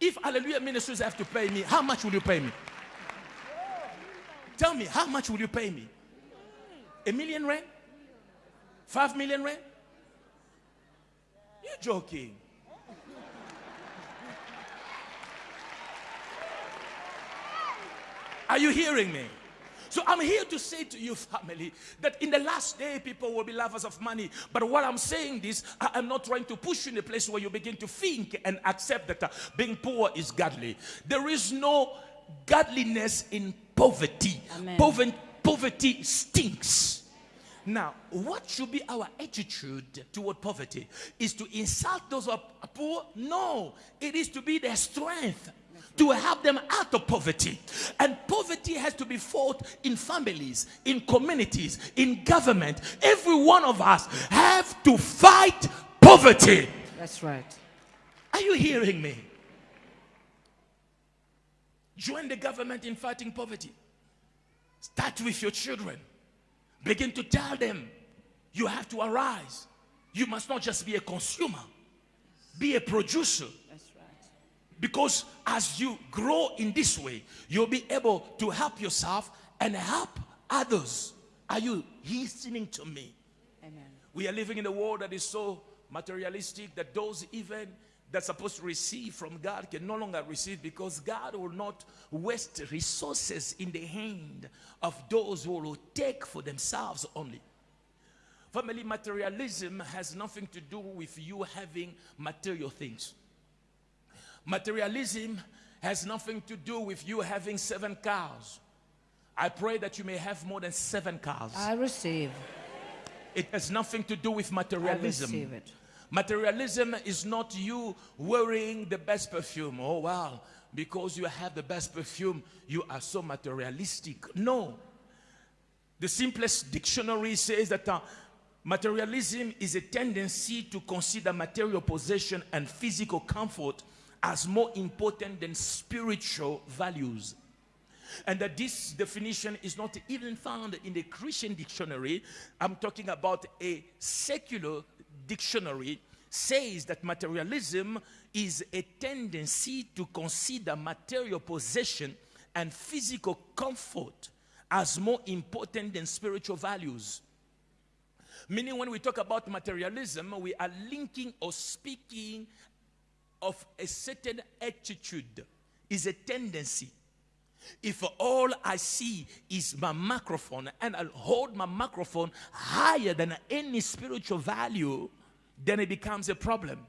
If Alleluia Ministries have to pay me, how much will you pay me? Tell me, how much will you pay me? A million rand? Five million rand? You're joking. Are you hearing me? So I'm here to say to you, family, that in the last day, people will be lovers of money. But what I'm saying this, I am not trying to push you in a place where you begin to think and accept that uh, being poor is godly. There is no godliness in poverty. Pover- poverty stinks. Now, what should be our attitude toward poverty? Is to insult those who are poor? No, it is to be their strength. To help them out of poverty. And poverty has to be fought in families, in communities, in government. Every one of us have to fight poverty. That's right. Are you hearing me? Join the government in fighting poverty. Start with your children. Begin to tell them you have to arise. You must not just be a consumer, be a producer. That's. Because as you grow in this way, you'll be able to help yourself and help others. Are you listening to me? Amen. We are living in a world that is so materialistic that those even that's supposed to receive from God can no longer receive because God will not waste resources in the hand of those who will take for themselves only. Family materialism has nothing to do with you having material things. Materialism has nothing to do with you having seven cars. I pray that you may have more than seven cars. I receive. It has nothing to do with materialism. I materialism. receive it. Materialism is not you wearing the best perfume. Oh, wow. Because you have the best perfume, you are so materialistic. No. The simplest dictionary says that uh, materialism is a tendency to consider material possession and physical comfort as more important than spiritual values. And that this definition is not even found in the Christian dictionary. I'm talking about a secular dictionary says that materialism is a tendency to consider material possession and physical comfort as more important than spiritual values. Meaning, when we talk about materialism, we are linking or speaking of a certain attitude, is a tendency. If all I see is my microphone and I'll hold my microphone higher than any spiritual value, then it becomes a problem.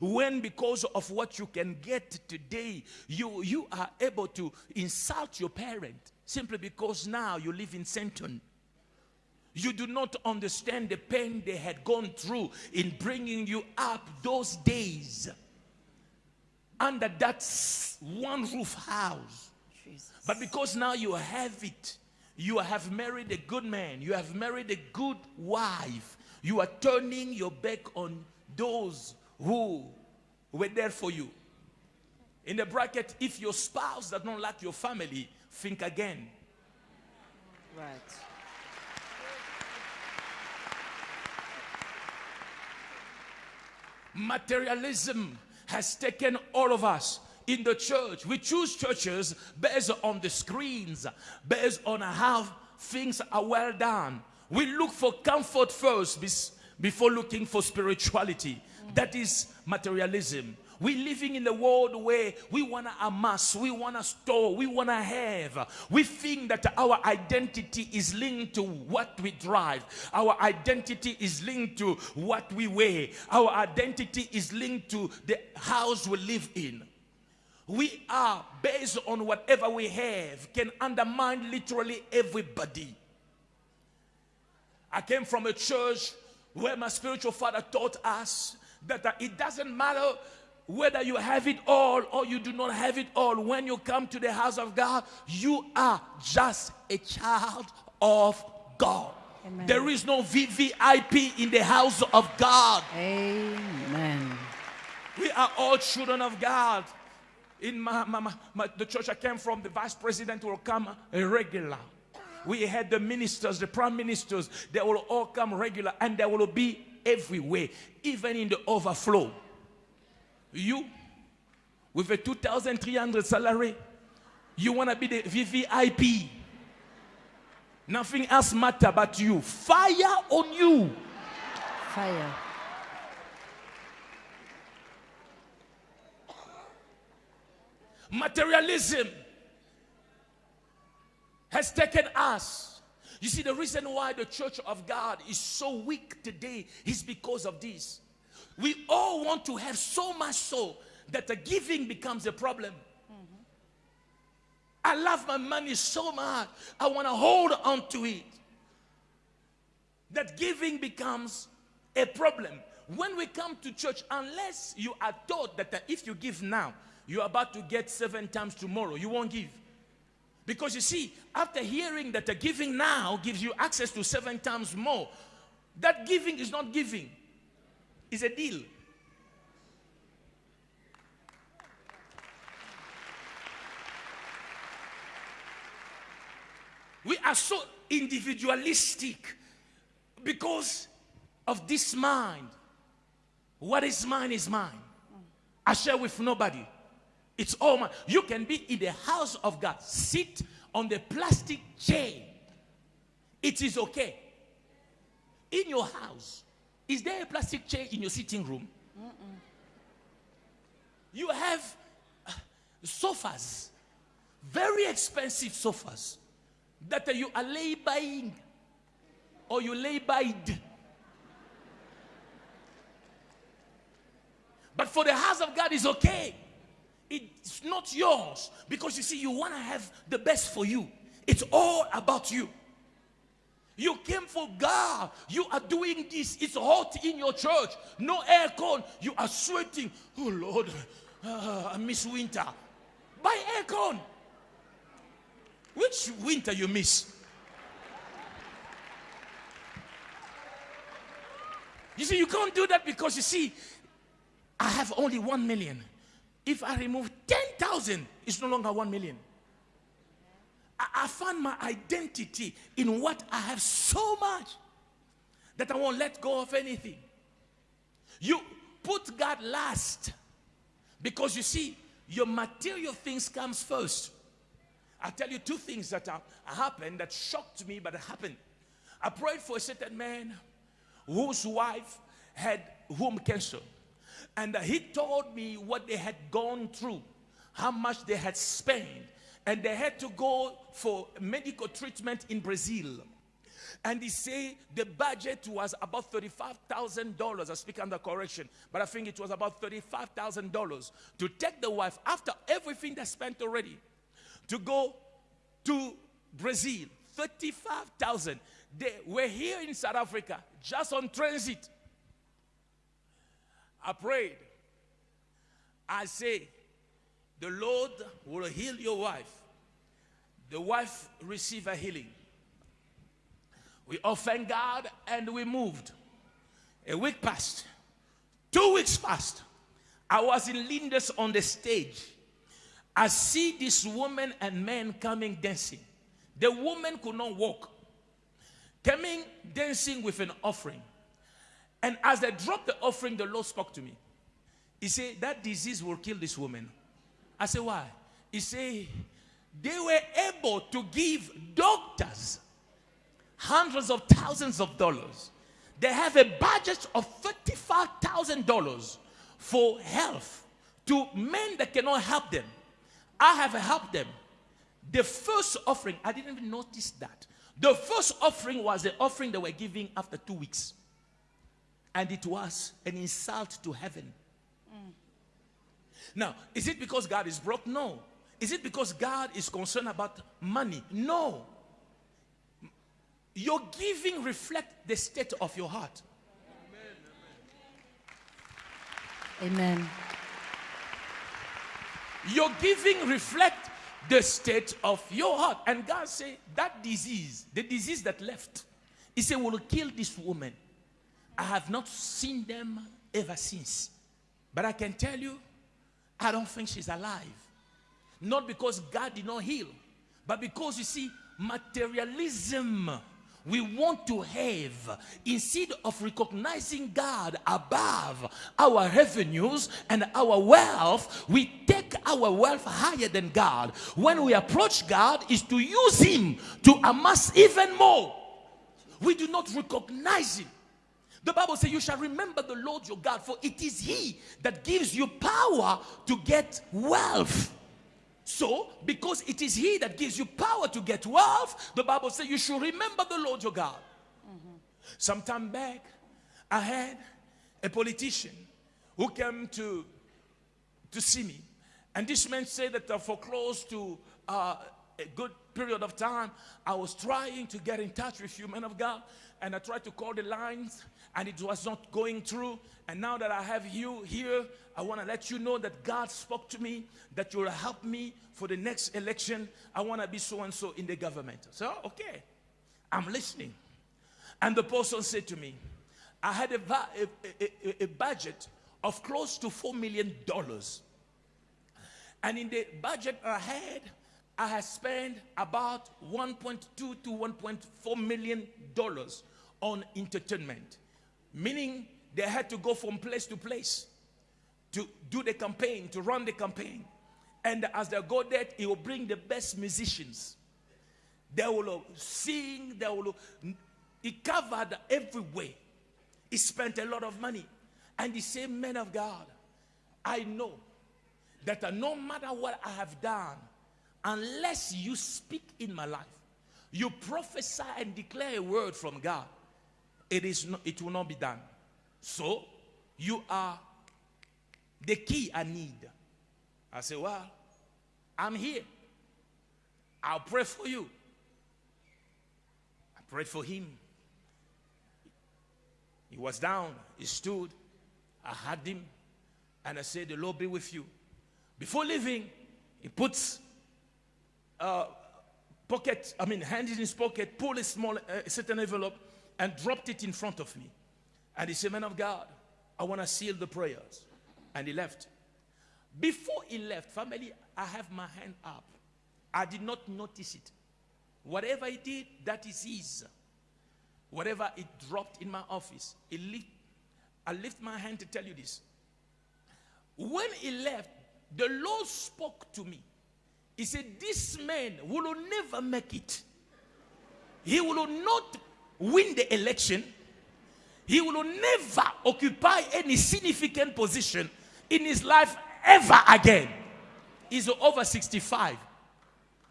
When because of what you can get today, you, you are able to insult your parent simply because now you live in Sandton. You do not understand the pain they had gone through in bringing you up those days under that one roof house. Jesus. But because now you have it, you have married a good man, you have married a good wife, you are turning your back on those who were there for you. In the bracket, if your spouse does not like your family, think again. Right. Materialism has taken all of us in the church. We choose churches based on the screens, based on how things are well done. We look for comfort first before looking for spirituality. That is materialism. We living in a world where we want to amass, we want to store, we want to have. We think that our identity is linked to what we drive. Our identity is linked to what we wear. Our identity is linked to the house we live in. We are based on whatever we have can undermine literally everybody. I came from a church where my spiritual father taught us that it doesn't matter whether you have it all or you do not have it all, when you come to the house of God, you are just a child of God. Amen. There is no VVIP in the house of God. Amen. We are all children of God. In my, my, my- my- the church I came from, the vice president will come regular. We had the ministers, the prime ministers, they will all come regular and they will be everywhere, even in the overflow. You, with a 2,300 salary, you want to be the VVIP. Nothing else matter but you. Fire on you. Fire. Materialism has taken us. You see, the reason why the church of God is so weak today is because of this. We all want to have so much so that the giving becomes a problem. I love my money so much. I want to hold on to it. That giving becomes a problem. When we come to church, unless you are taught that if you give now, you're about to get seven times tomorrow, you won't give. Because you see, after hearing that the giving now gives you access to seven times more, that giving is not giving, it's a deal. We are so individualistic because of this mind. What is mine is mine. I share with nobody. It's all mine. You can be in the house of God, sit on the plastic chair. It is okay. In your house, is there a plastic chair in your sitting room? You have uh, sofas, very expensive sofas that you are lay buying or you lay by. But for the house of God is okay. It's not yours because you see, you want to have the best for you. It's all about you. You came for God. You are doing this. It's hot in your church. No aircon. You are sweating. Oh Lord, ah, I miss winter. Buy aircon. Which winter you miss? You see, you can't do that because you see, I have only one million. If I remove 10,000, it's no longer one million. I, I found my identity in what I have so much that I won't let go of anything. You put God last because you see, your material things comes first. I'll tell you two things that have happened that shocked me, but it happened. I prayed for a certain man whose wife had womb cancer. And he told me what they had gone through, how much they had spent, and they had to go for medical treatment in Brazil. And they say the budget was about $35,000. I speak under correction, but I think it was about $35,000 to take the wife after everything they spent already to go to Brazil. 35,000. They were here in South Africa just on transit. I prayed. I say, the Lord will heal your wife. The wife received a healing. We thank God and we moved. A week passed. Two weeks passed. I was in Linders on the stage. I see this woman and man coming dancing. The woman could not walk. Coming dancing with an offering. And as they dropped the offering, the Lord spoke to me. He said, That disease will kill this woman. I said, Why? He said, They were able to give doctors hundreds of thousands of dollars. They have a budget of $35,000 for health to men that cannot help them. I have helped them. The first offering, I didn't even notice that. The first offering was the offering they were giving after two weeks. And it was an insult to heaven. Now, is it because God is broke? No. Is it because God is concerned about money? No. Your giving reflect the state of your heart. Amen. Your giving reflect the state of your heart. And God said that disease, the disease that left, He said, will kill this woman. I have not seen them ever since. But I can tell you, I don't think she's alive. Not because God did not heal, but because you see, materialism we want to have instead of recognizing God above our revenues and our wealth we take our wealth higher than God. When we approach God is to use him to amass even more. We do not recognize him the Bible says, You shall remember the Lord your God, for it is He that gives you power to get wealth. So, because it is He that gives you power to get wealth, the Bible says you should remember the Lord your God. Some time back, I had a politician who came to, to see me. And this man said that uh, for close to uh, a good period of time, I was trying to get in touch with you, men of God. And I tried to call the lines, and it was not going through. And now that I have you here, I want to let you know that God spoke to me that you will help me for the next election. I want to be so and so in the government. So, okay, I'm listening. And the person said to me, I had a, a, a- a- a budget of close to $4 million. And in the budget I had, I had spent about 1.2 to 1.4 million dollars on entertainment. Meaning they had to go from place to place to do the campaign, to run the campaign. And as they go there, he will bring the best musicians. They will sing, they will. He covered every way. He spent a lot of money. And the same man of God, I know that uh, no matter what I have done, unless you speak in my life, you prophesy and declare a word from God, it is not, it will not be done. So you are the key I need. I say, well, I'm here. I'll pray for you. I prayed for him. He was down, he stood. I had him, and I said, The Lord be with you. Before leaving, he puts uh, pocket, I mean, hand in his pocket, pulled a small, uh, certain envelope, and dropped it in front of me. And he said, Man of God, I want to seal the prayers. And he left. Before he left, family, I have my hand up. I did not notice it. Whatever he did, that is his. Whatever it dropped in my office, I lift my hand to tell you this. When he left, the Lord spoke to me. He said, This man will never make it. He will not win the election. He will never occupy any significant position in his life ever again. He's over 65.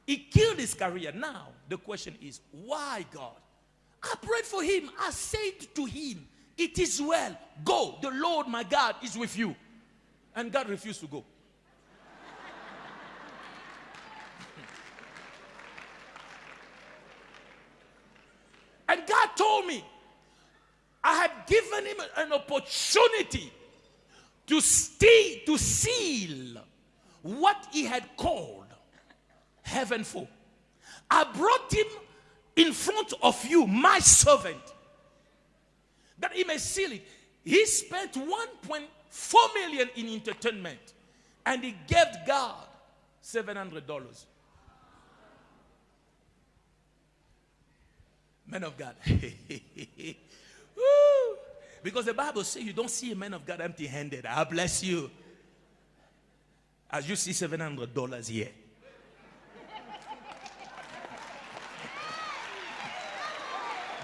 He killed his career. Now, the question is, why God? I prayed for him. I said to him, It is well. Go. The Lord my God is with you. And God refused to go. and God told me, I had given him an opportunity to stay, to seal what he had called heaven for. I brought him in front of you, my servant, that he may seal it. He spent 1.4 million in entertainment and he gave God $700. Man of God. Because the Bible says you don't see a man of God empty handed. I bless you. As you see $700 here.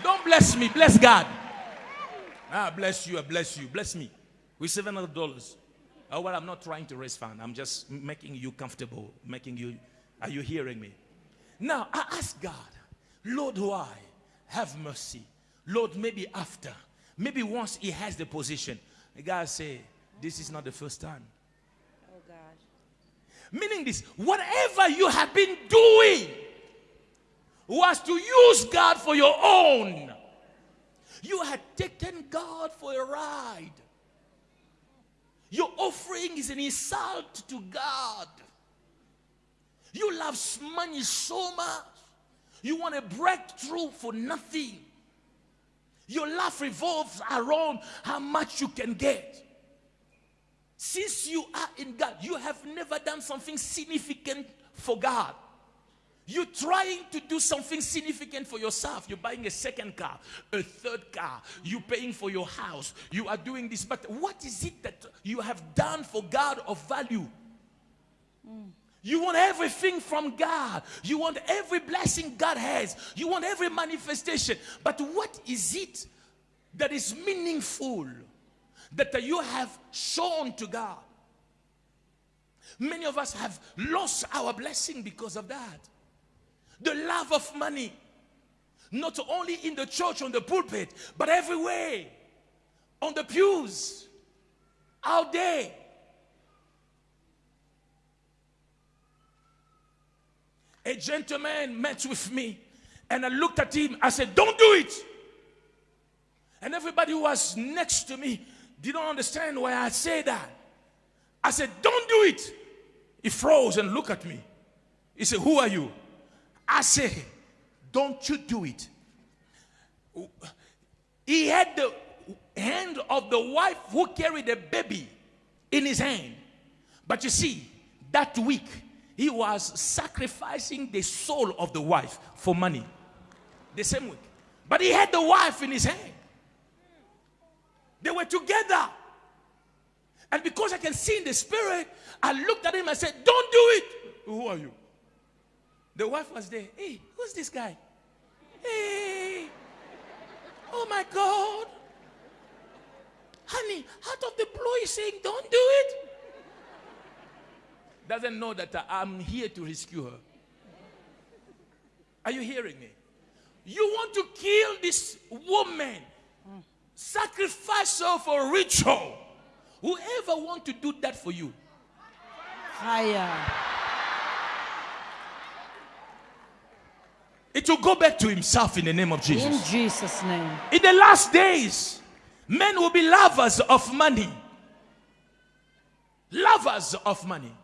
Don't bless me, bless God. Ah, bless you, I bless you, bless me. With $700. Oh, well, I'm not trying to raise funds. I'm just making you comfortable, making you. Are you hearing me? Now, I ask God, Lord, why? Have mercy. Lord, maybe after. Maybe once he has the position. The guy say, this is not the first time. Oh God. Meaning this, whatever you have been doing was to use God for your own. You had taken God for a ride. Your offering is an insult to God. You love money so much. You want a breakthrough for nothing. Your life revolves around how much you can get. Since you are in God, you have never done something significant for God. You're trying to do something significant for yourself. You're buying a second car, a third car. You're paying for your house. You are doing this. But what is it that you have done for God of value? Mm. You want everything from God. You want every blessing God has. You want every manifestation. But what is it that is meaningful that you have shown to God? Many of us have lost our blessing because of that. The love of money, not only in the church, on the pulpit, but everywhere, on the pews, out there. A gentleman met with me, and I looked at him. I said, Don't do it. And everybody who was next to me didn't understand why I said that. I said, Don't do it. He froze and looked at me. He said, Who are you? I said, Don't you do it. He had the hand of the wife who carried the baby in his hand. But you see, that week, he was sacrificing the soul of the wife for money. The same week. But he had the wife in his hand. They were together. And because I can see in the spirit, I looked at him and said, Don't do it. Who are you? The wife was there. Hey, who's this guy? Hey, oh my God. Honey, out of the blue, he's saying, Don't do it. Doesn't know that I'm here to rescue her. Are you hearing me? You want to kill this woman, sacrifice her for ritual. Whoever want to do that for you, Fire. it will go back to himself in the name of Jesus. In Jesus. Jesus' name. In the last days, men will be lovers of money. Lovers of money.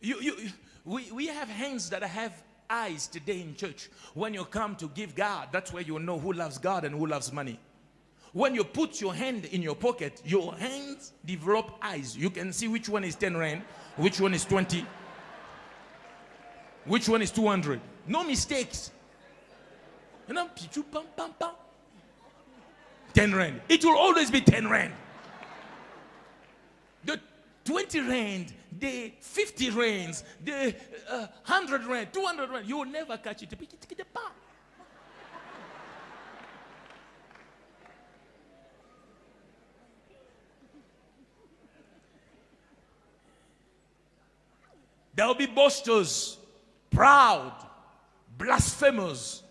You, you, we, we have hands that have eyes today in church. When you come to give God, that's where you know who loves God and who loves money. When you put your hand in your pocket, your hands develop eyes. You can see which one is 10 rand, which one is 20, which one is 200. No mistakes. You know, pichu, pam, pam, pam. 10 rand. It will always be 10 rand. The 20 rand, the 50 rands, the uh, 100 rand, 200 rand, you will never catch it. There will be boasters, proud, blasphemers.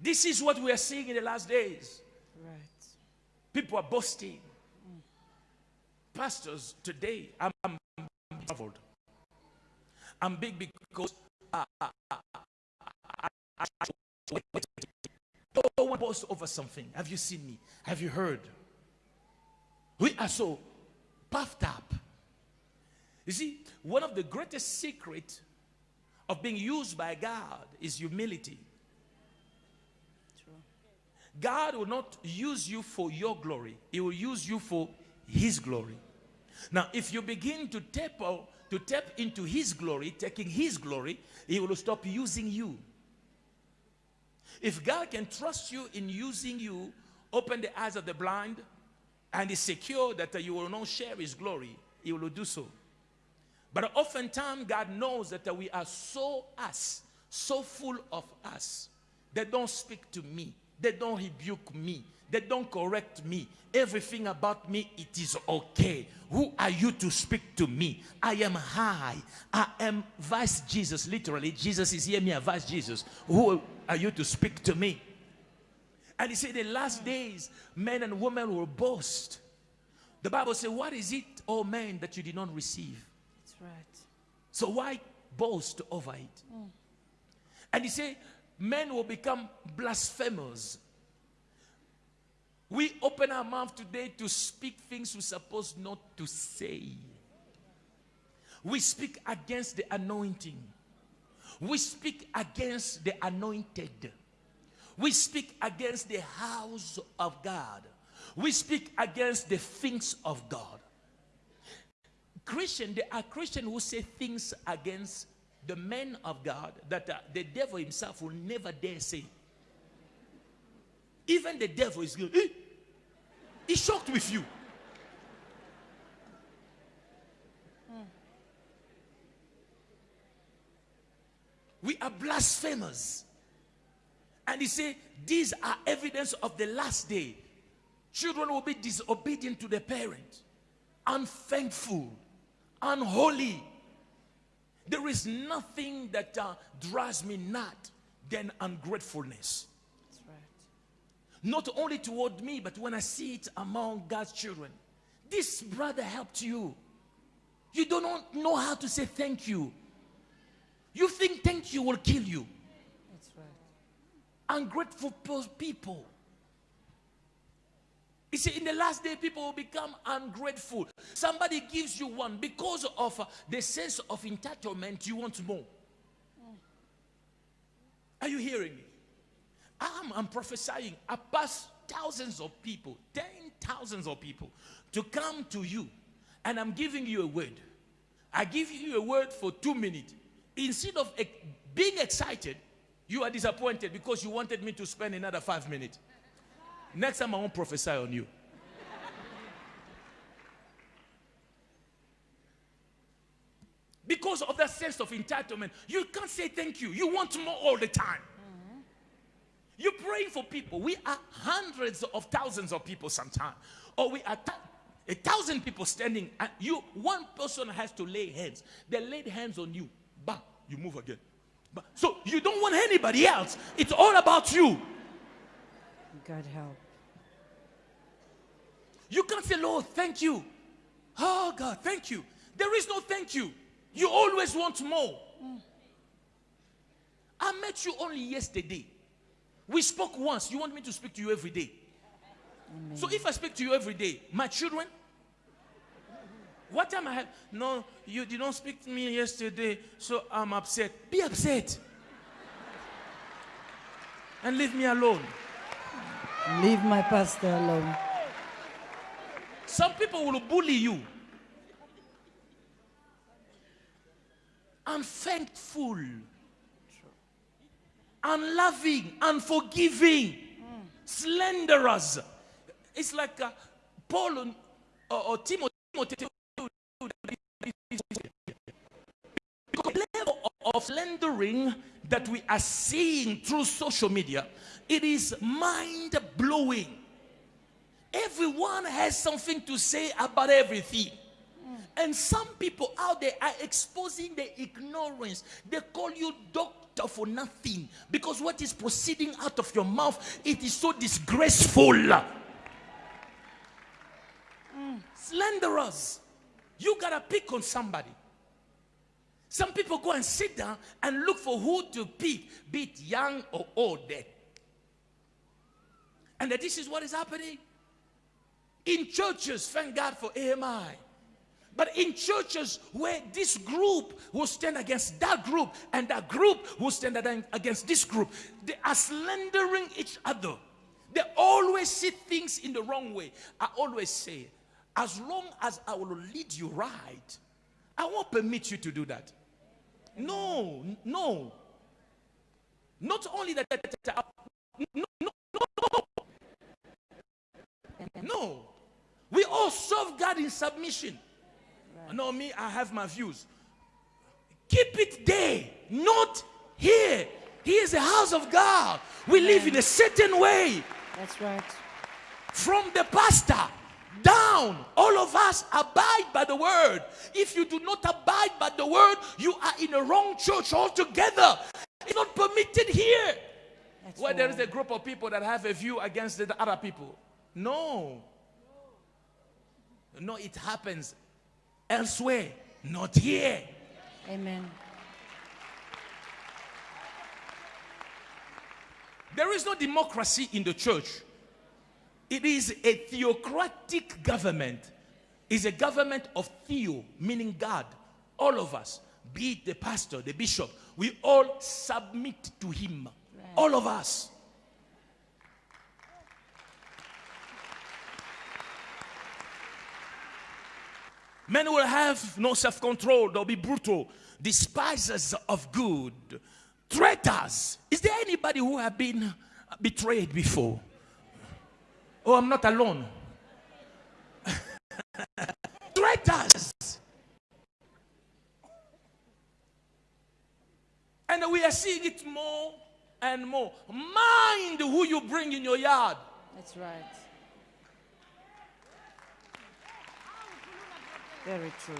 This is what we are seeing in the last days. Right. People are boasting. Pastors, today, I'm, traveled. I'm big because uh, uh, uh, I, I, I, no one over something. Have you seen me? Have you heard? We are so puffed up. You see, one of the greatest secrets of being used by God is humility. God will not use you for your glory. He will use you for his glory. Now, if you begin to tap, to tap into his glory, taking his glory, he will stop using you. If God can trust you in using you, open the eyes of the blind, and is secure that you will not share his glory, he will do so. But oftentimes, God knows that we are so us, so full of us. They don't speak to me. They don't rebuke me. They don't correct me. Everything about me, it is okay. Who are you to speak to me? I am high. I am vice Jesus. Literally, Jesus is here, me, a vice Jesus. Who are you to speak to me? And he said, the last days, men and women will boast. The Bible says, What is it, oh man, that you did not receive? That's right. So why boast over it? Mm. And he said, men will become blasphemers. We open our mouth today to speak things we're supposed not to say. We speak against the anointing. We speak against the anointed. We speak against the house of God. We speak against the things of God. Christian, there are Christians who say things against the men of God that uh, the devil himself will never dare say. Even the devil is good. He's shocked with you. We are blasphemers. And he said, These are evidence of the last day. Children will be disobedient to their parent, unthankful, unholy. There is nothing that uh, drives me not than ungratefulness. Not only toward me, but when I see it among God's children. This brother helped you. You do not know how to say thank you. You think thank you will kill you. That's right. Ungrateful people. You see, in the last day, people will become ungrateful. Somebody gives you one because of uh, the sense of entitlement, you want more. Are you hearing me? I'm, I'm prophesying. I pass thousands of people, ten thousands of people to come to you, and I'm giving you a word. I give you a word for two minutes. Instead of being excited, you are disappointed because you wanted me to spend another five minutes. Next time I won't prophesy on you. Because of that sense of entitlement, you can't say thank you. You want more all the time. You're praying for people. We are hundreds of thousands of people sometimes. Or we are a thousand people standing. And you, one person has to lay hands. They laid hands on you. Bah, you move again. Bah. So you don't want anybody else. It's all about you. God help. You can't say, Lord, thank you. Oh, God, thank you. There is no thank you. You always want more. Mm. I met you only yesterday. We spoke once. You want me to speak to you every day. So if I speak to you every day, my children, what time I have? No, you did not speak to me yesterday, so I'm upset. Be upset. and leave me alone. Leave my pastor alone. Some people will bully you. Unthankful, unloving, unforgiving, slanderers. It's like uh, Paul or, or Timothy. Because the level of slandering that we are seeing through social media, it is mind blowing. Everyone has something to say about everything. And some people out there are exposing their ignorance. They call you doctor for nothing because what is proceeding out of your mouth it is so disgraceful. Slanderers. You gotta pick on somebody. Some people go and sit down and look for who to pick, be it young or old. And that this is what is happening in churches. Thank God for AMI. But in churches where this group will stand against that group and that group will stand against this group, they are slandering each other. They always see things in the wrong way. I always say, as long as I will lead you right, I won't permit you to do that. No, no. Not only that, no, no, no. No. We all serve God in submission. No, me, I have my views. Keep it there, not here. Here is the house of God. We live in a certain way. That's right. From the pastor down, all of us abide by the word. If you do not abide by the word, you are in a wrong church altogether. It's not permitted here. That's Where there is a group of people that have a view against the other people. No. No, it happens elsewhere, not here. Amen. There is no democracy in the church. It is a theocratic government. It's a government of theo, meaning God. all of us, be it the pastor, the bishop, we all submit to him. All of us. Men will have no self control, they'll be brutal, despisers of good, traitors. Is there anybody who have been betrayed before? Oh, I'm not alone. traitors. And we are seeing it more and more. Mind who you bring in your yard. That's right. Very true.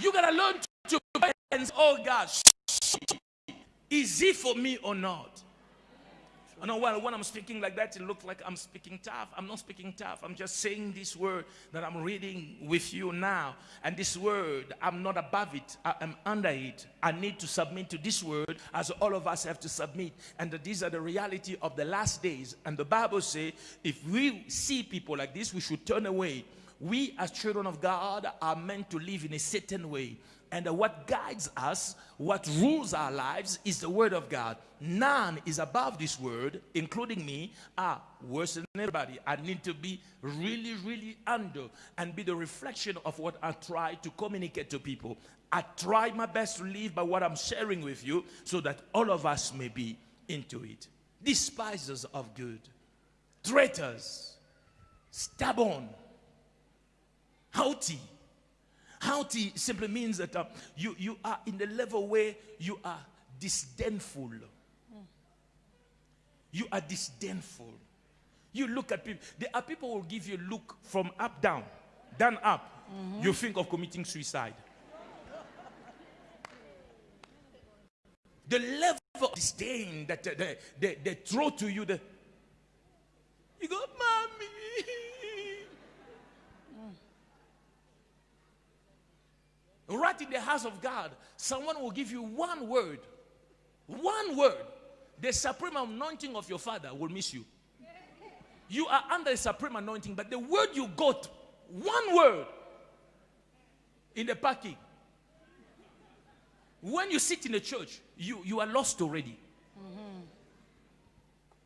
You gotta learn to balance. Oh God, is it for me or not? I know when, when I'm speaking like that, it looks like I'm speaking tough. I'm not speaking tough. I'm just saying this word that I'm reading with you now. And this word, I'm not above it. I am under it. I need to submit to this word as all of us have to submit. And these are the reality of the last days. And the Bible says, if we see people like this, we should turn away. We as children of God are meant to live in a certain way. And what guides us, what rules our lives, is the Word of God. None is above this Word, including me, are worse than everybody. I need to be really, really under and be the reflection of what I try to communicate to people. I try my best to live by what I'm sharing with you so that all of us may be into it. Despisers of good, traitors, stubborn, haughty Haughty simply means that uh, you, you are in the level where you are disdainful. You are disdainful. You look at people. There are people who will give you a look from up down, down up. You think of committing suicide. The level of disdain that uh, they, they, they throw to you, the, you go, mommy. Right in the house of God, someone will give you one word. One word. The supreme anointing of your father will miss you. You are under the supreme anointing, but the word you got, one word in the parking. When you sit in the church, you, you are lost already.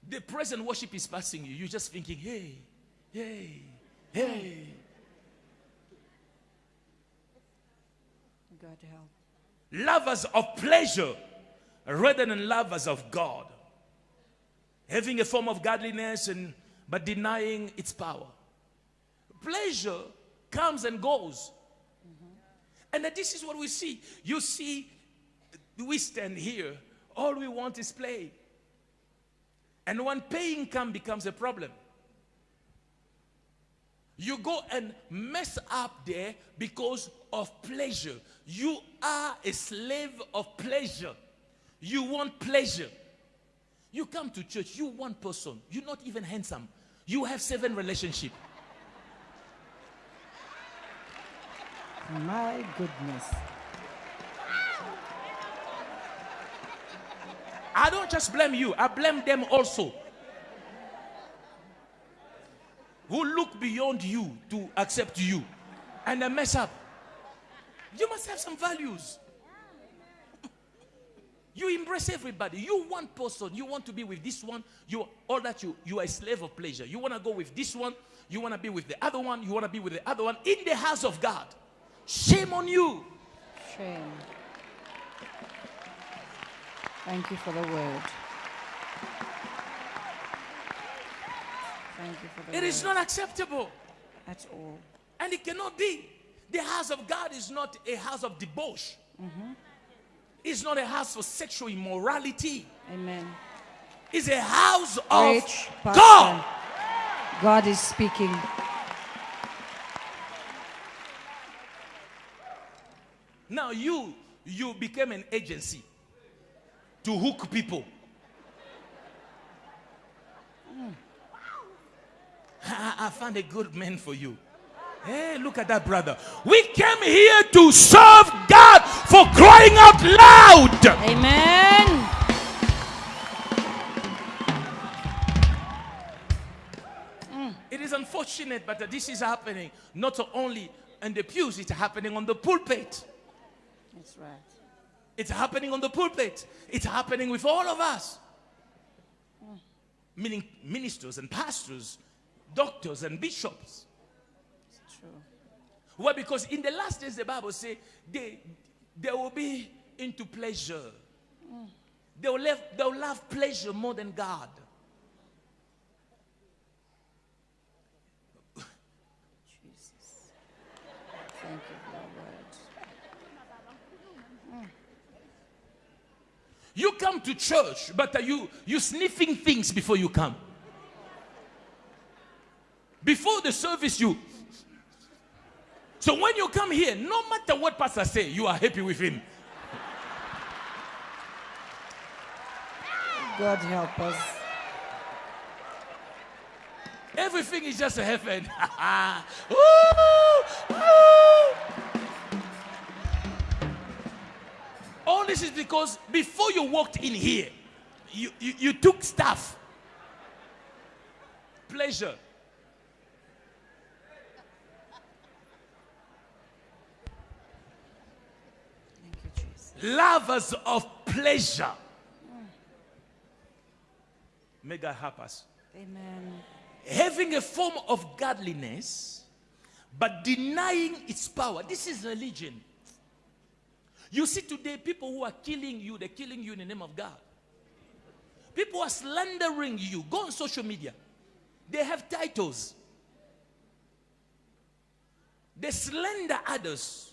The present worship is passing you. You're just thinking, hey, hey, hey. God help. lovers of pleasure rather than lovers of God. Having a form of godliness and but denying its power. Pleasure comes and goes. Mm-hmm. And that this is what we see. You see, we stand here, all we want is play. And when paying come becomes a problem. You go and mess up there because of pleasure. You are a slave of pleasure. You want pleasure. You come to church, you one person, you're not even handsome. You have seven relationship. My goodness. I don't just blame you, I blame them also. Who look beyond you to accept you and they mess up. You must have some values. You embrace everybody. You one person. You want to be with this one. You all that you you are a slave of pleasure. You want to go with this one. You want to be with the other one. You want to be with the other one in the house of God. Shame on you. Shame. Thank you for the word. Thank you for the It word. is not acceptable, At all. and it cannot be. The house of God is not a house of debauch. Mm-hmm. It's not a house for sexual immorality. Amen. It's a house of. God. God is speaking. Now you you became an agency to hook people. Mm. I, I found a good man for you. Hey, look at that brother. We came here to serve God for crying out loud. Amen. It is unfortunate, but this is happening not only in the pews, it's happening on the pulpit. That's right. It's happening on the pulpit. It's happening with all of us. Mm. Meaning ministers and pastors, doctors and bishops. It's true. Why? Because in the last days, the Bible says they, they will be into pleasure. Mm. They will, love, they will love pleasure more than God. Jesus. Thank you for your word. You come to church, but are you you sniffing things before you come? Before the service, you. So when you come here, no matter what pastor say, you are happy with him. God help us. Everything is just a heaven. All this is because before you walked in here, you, you, you took stuff. Pleasure. Thank you, Jesus. Lovers of pleasure. May God help us. Amen. having a form of godliness, but denying its power. This is religion. You see today people who are killing you, they're killing you in the name of God. People are slandering you. Go on social media. They have titles. They slander others.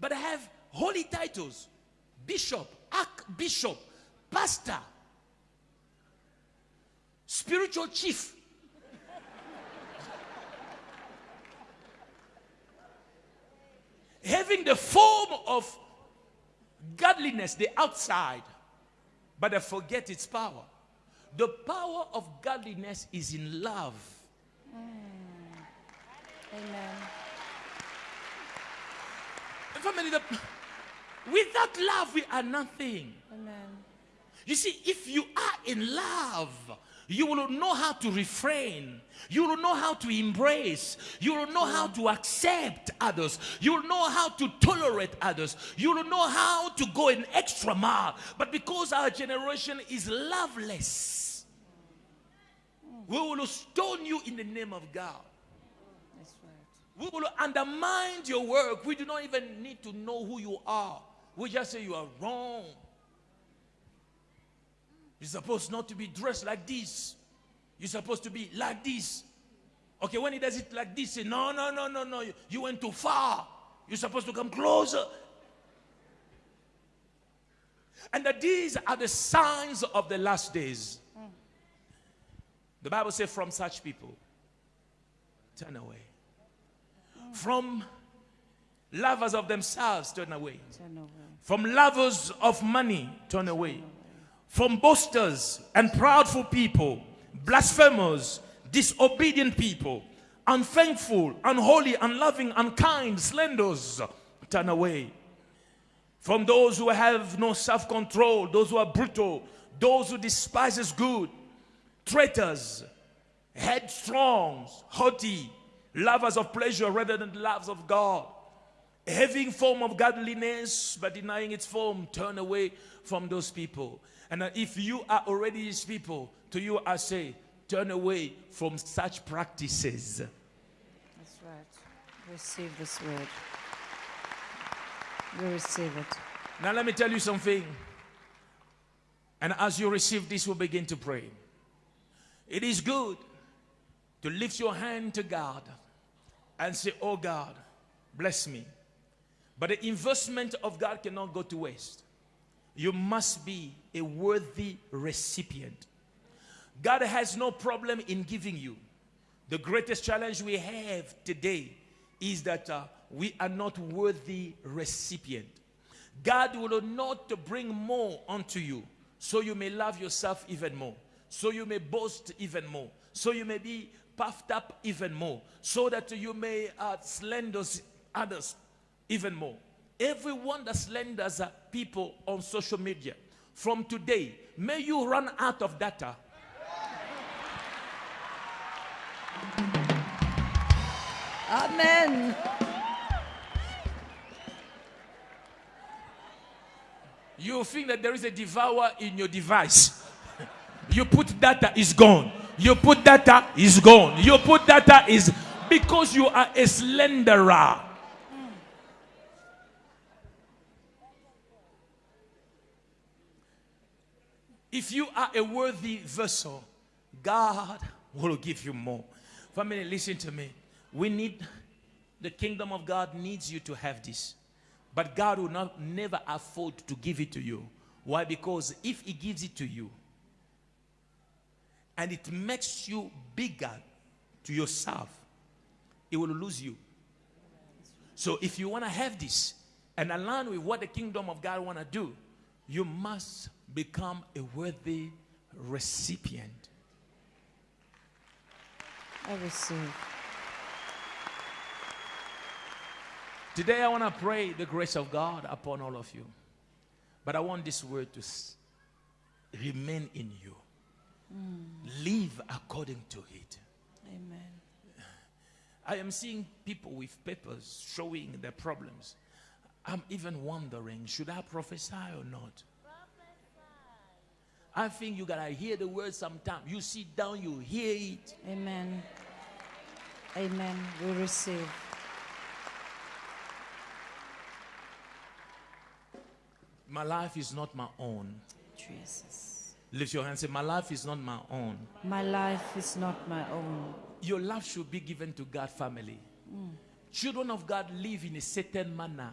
But they have holy titles. Bishop, archbishop, pastor, spiritual chief. Having the form of godliness, the outside, but they forget its power. The power of godliness is in love. Mm. Amen. Family, the, without love, we are nothing. Amen. You see, if you are in love, you will know how to refrain. You will know how to embrace. You will know how to accept others. You will know how to tolerate others. You will know how to go an extra mile. But because our generation is loveless, we will stone you in the name of God. That's right. We will undermine your work. We do not even need to know who you are. We just say you are wrong. You're supposed not to be dressed like this. You're supposed to be like this. Okay, when he does it like this, say, no, no, no, no, no. You, you went too far. You're supposed to come closer. And that these are the signs of the last days. The Bible says, from such people, turn away. From lovers of themselves, turn away. Turn away. From lovers of money, turn away. From boasters and proudful people, blasphemers, disobedient people, unthankful, unholy, unloving, unkind, slanders, turn away. From those who have no self-control, those who are brutal, those who despises good, traitors, headstrong, haughty, lovers of pleasure rather than lovers of God having form of godliness but denying its form turn away from those people and uh, if you are already these people to you i say turn away from such practices That's right. Receive this word. We receive it. now let me tell you something and as you receive this we'll begin to pray it is good to lift your hand to god and say oh god bless me but the investment of god cannot go to waste you must be a worthy recipient. God has no problem in giving you. The greatest challenge we have today is that uh, we are not worthy recipient. God will not bring more unto you, so you may love yourself even more, so you may boast even more, so you may be puffed up even more, so that you may uh, slander others even more. Everyone that slanders people on social media, from today, may you run out of data. Amen. you think that there is a devourer in your device. You put data is gone. You put data is gone. You put data is because you are a slenderer. If you are a worthy vessel, God will give you more. Family, listen to me. We need the kingdom of God needs you to have this. But God will not never afford to give it to you. Why? Because if He gives it to you and it makes you bigger to yourself, He will lose you. So if you want to have this and align with what the kingdom of God want to do, you must become a worthy recipient. I receive. Today, I want to pray the grace of God upon all of you. But I want this word to remain in you. Mm. Live according to it. Amen. I am seeing people with papers showing their problems. I'm even wondering should I prophesy or not? I think you gotta hear the word sometime. You sit down, you hear it. Amen. Amen. We receive. My life is not my own. Jesus. Lift your hand and say, My life is not my own. My life is not my own. Your life should be given to God family. Mm. Children of God live in a certain manner.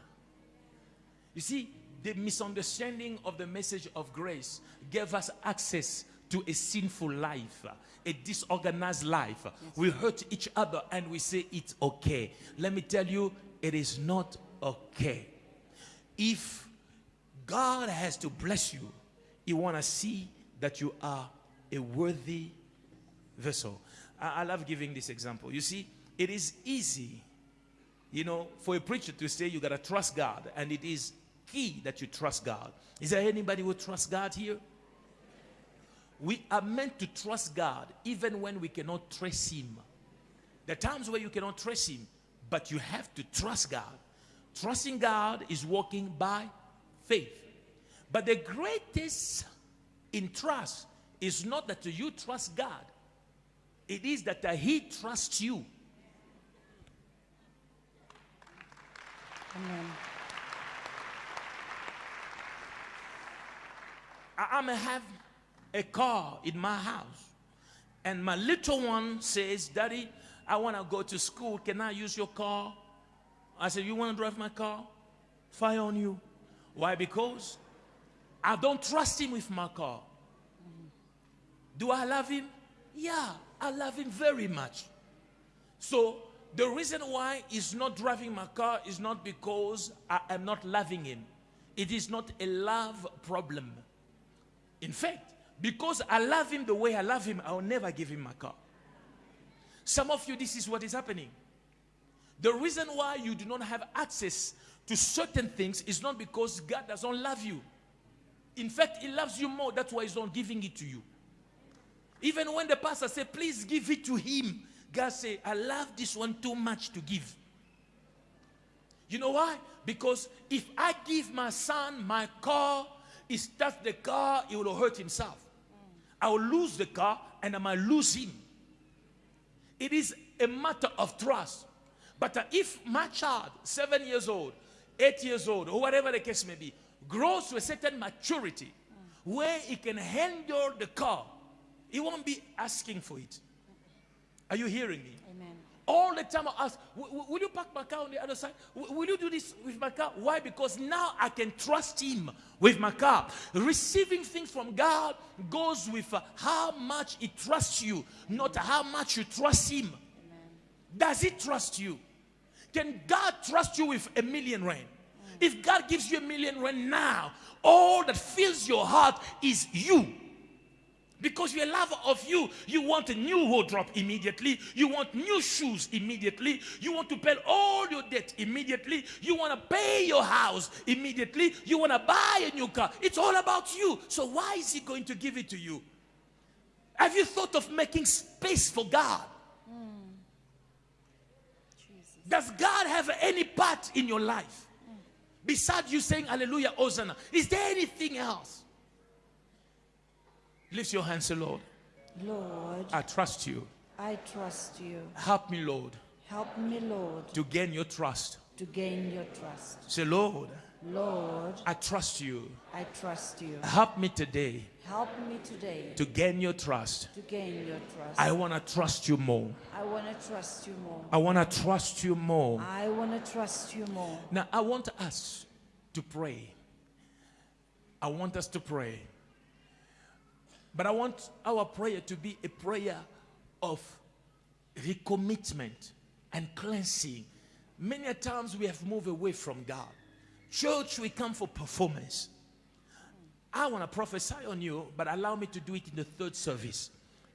You see, the misunderstanding of the message of grace gave us access to a sinful life, a disorganized life. We hurt each other and we say it's okay. Let me tell you, it is not okay. If God has to bless you, He want to see that you are a worthy vessel. I, I love giving this example. You see, it is easy, you know, for a preacher to say you got to trust God, and it is key that you trust God. Is there anybody who trusts God here? We are meant to trust God even when we cannot trace Him. There are times where you cannot trace Him, but you have to trust God. Trusting God is walking by faith. But the greatest in trust is not that you trust God, it is that He trusts you. Amen. I, may have a car in my house, and my little one says, Daddy, I want to go to school. Can I use your car? I said, You want to drive my car? Fire on you. Why? Because I don't trust him with my car. Do I love him? Yeah, I love him very much. So the reason why he's not driving my car is not because I am not loving him. It is not a love problem. In fact, because I love him the way I love him, I will never give him my car. Some of you, this is what is happening. The reason why you do not have access to certain things is not because God doesn't love you. In fact, He loves you more. That's why He's not giving it to you. Even when the pastor said, "Please give it to him," God said, "I love this one too much to give." You know why? Because if I give my son my car, he starts the car, he will hurt himself. I will lose the car and I might lose him. It is a matter of trust. But if my child, seven years old, eight years old, or whatever the case may be, grows to a certain maturity where he can handle the car, he won't be asking for it. Are you hearing me? Amen. All the time I ask, "W- w- will you park my car on the other side? W- Will you do this with my car? Why? Because now I can trust him with my car. Receiving things from God goes with uh, how much he trusts you, not how much you trust him. Does he trust you? Can God trust you with a million rand? If God gives you a million rand now, all that fills your heart is you. Because you're a lover of you. You want a new wardrobe immediately. You want new shoes immediately. You want to pay all your debt immediately. You want to pay your house immediately. You want to buy a new car. It's all about you. So why is he going to give it to you? Have you thought of making space for God? Does God have any part in your life? Besides you saying hallelujah, Hosanna, is there anything else? Lift your hands, say, Lord, Lord, I trust you. I trust you. Help me, Lord, Help me, Lord, to gain your trust. to gain your trust. Say, Lord, Lord, I trust you. I trust you. Help me today Help me today to gain your trust. to gain your trust. I want to trust you more. I want to trust you more. I want to trust you more. I want to trust you more. Now, I want us to pray. I want us to pray. But I want our prayer to be a prayer of recommitment and cleansing. Many a times we have moved away from God. Church, we come for performance. I want to prophesy on you, but allow me to do it in the third service.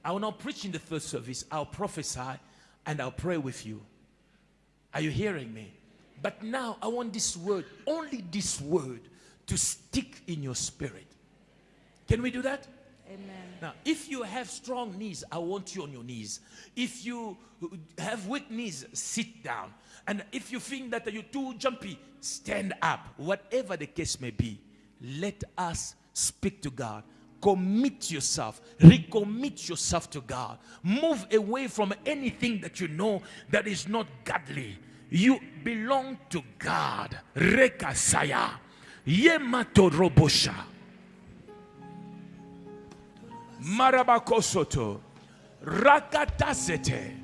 I will not preach in the third service. I'll prophesy and I'll pray with you. Are you hearing me? But now I want this word, only this word, to stick in your spirit. Can we do that? Amen. Now, if you have strong knees, I want you on your knees. If you have weak knees, sit down. And if you think that you're too jumpy, stand up. Whatever the case may be, let us speak to God. Commit yourself, recommit yourself to God. Move away from anything that you know that is not godly. You belong to God. Rekasaya. Yematodrobosha. Marabakosoto. Rakatasete.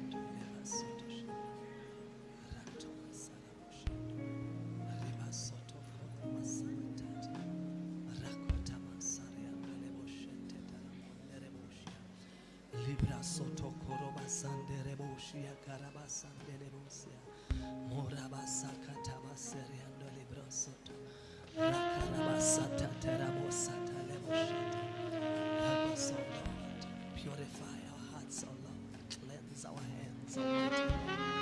Libra soto koroba sandere Thank you.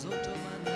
sou teu.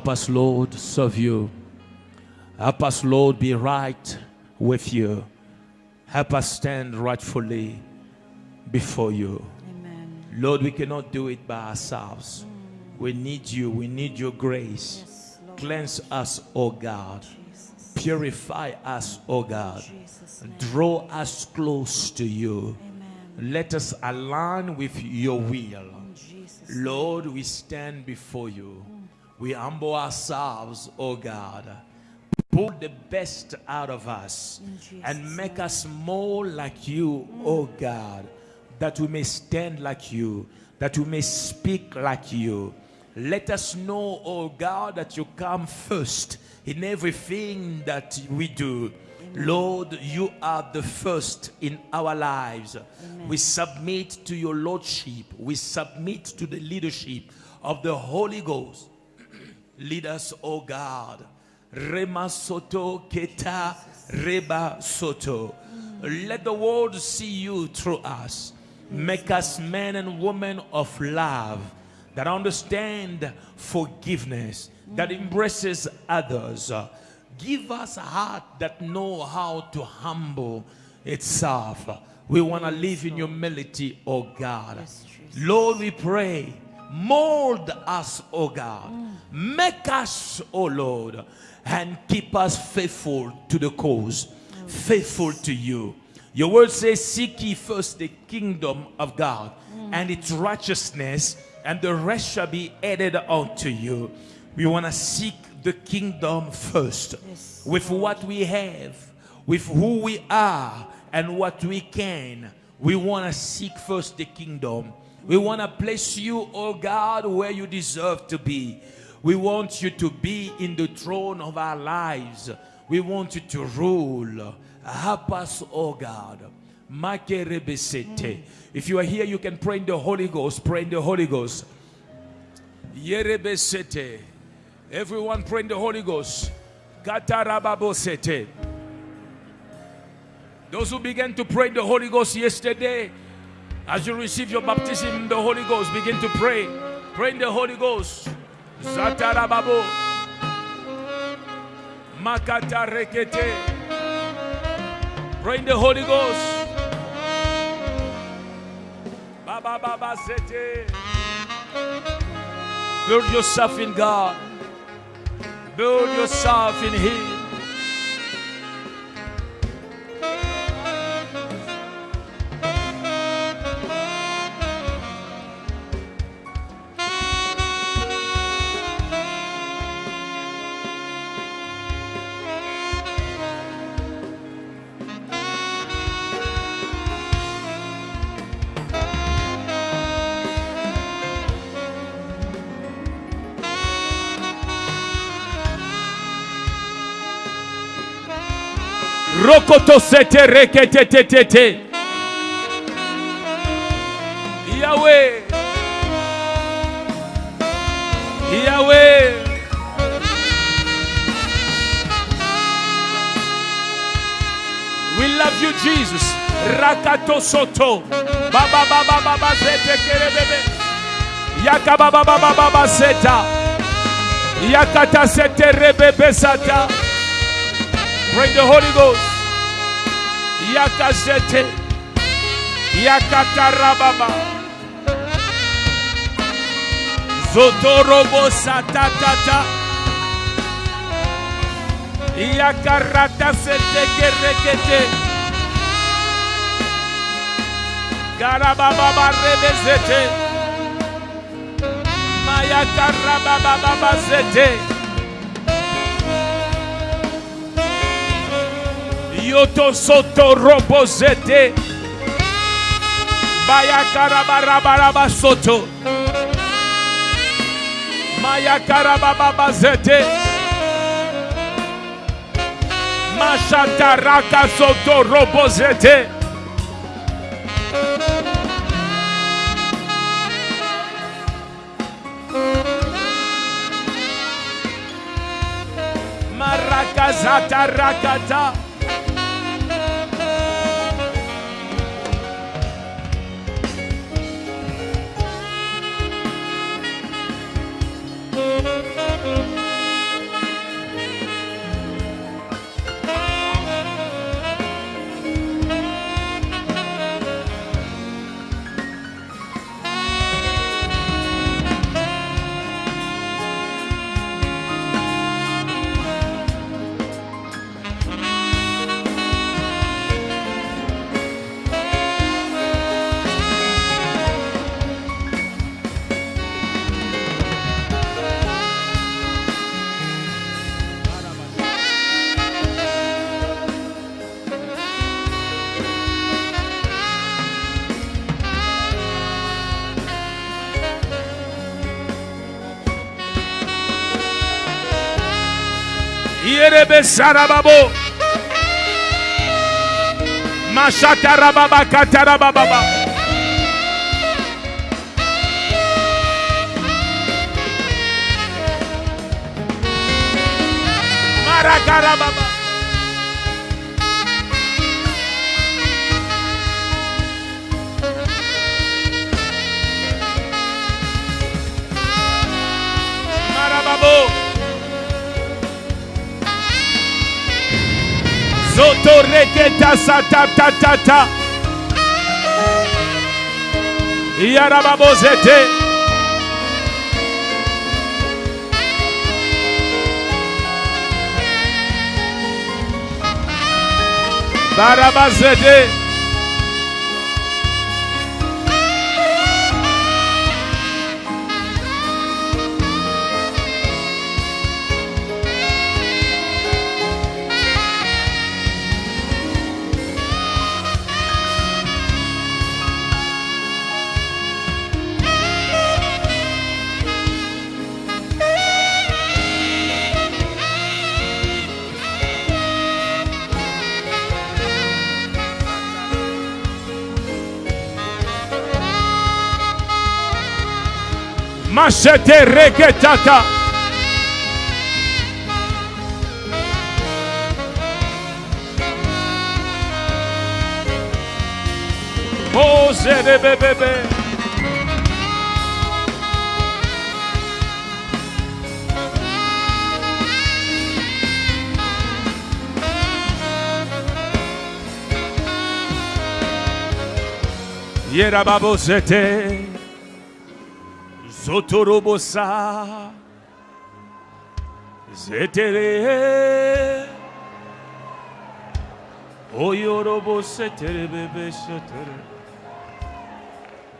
Help us, Lord, serve you. Help us, Lord, be right with you. Help us stand rightfully before you. Amen. Lord, we cannot do it by ourselves. We need you. We need your grace. Yes. Cleanse us, O God. Jesus. Purify us, O God. Jesus' Draw us close to you. Amen. Let us align with your will. Lord, we stand before you. We humble ourselves, O God. Pull the best out of us and make name. us more like you, O God, that we may stand like you, that we may speak like you. Let us know, O God, that you come first in everything that we do. Lord, you are the first in our lives. We submit to your Lordship, we submit to the leadership of the Holy Ghost. Lead us, O God. Rema soto keta reba soto. Let the world see you through us. Make us men and women of love that understand forgiveness, that embraces others. Give us a heart that know how to humble itself. We want to live in humility, oh God. Lord, we pray, mold us, O God. Make us, O Lord, and keep us faithful to the cause, faithful to you. Your word says, Seek ye first the kingdom of God and its righteousness, and the rest shall be added unto you. We want to seek the kingdom first Yes, with what we have, with who we are, and what we can. We want to seek first the kingdom. We want to place you, oh God, where you deserve to be. We want you to be in the throne of our lives. We want you to rule. Help us, oh God. If you are here, you can pray in the Holy Ghost. Pray in the Holy Ghost. Everyone pray in the Holy Ghost. Those who began to pray in the Holy Ghost yesterday, as you receive your baptism in the Holy Ghost, begin to pray. Pray in the Holy Ghost. Zatarababo. Makata rekete. Pray in the Holy Ghost. Baba Baba Sete. Build yourself in God. Build yourself in Him. Rokoto sete rekete te te te. Yahweh. Yahweh. We love you, Jesus. Rakato soto. Baba baba baba zete kerebebe. Yaka baba baba baba seta. Yakata sete rebebe sata. Bring the Holy Ghost. yakazete yakatarababa zotorobosatatata yakaratasetekerekete garabababarebezete mayakarababababazete yoto soto robo zete. Bayakarabaraba soto. Mayakarababa zete. Mashataraka soto robo zete. Marakazatarakata Sarababo. Mashatarababa katarababa. Marakarababa. Zoto reketa sata ta ta ta. Yarababo Masete requetata. Pose de bebé. Yera babosete. Zotorobosa. Zetere. Oyorobo setere bebe setere.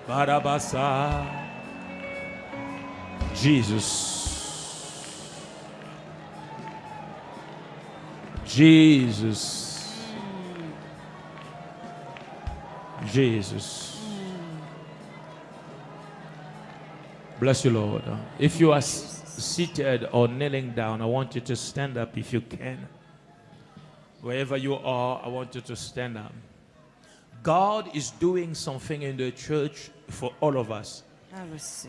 Barabasa. Jesus. Jesus. Jesus Bless you, Lord. If you are seated or kneeling down, I want you to stand up if you can. Wherever you are, I want you to stand up. God is doing something in the church for all of us.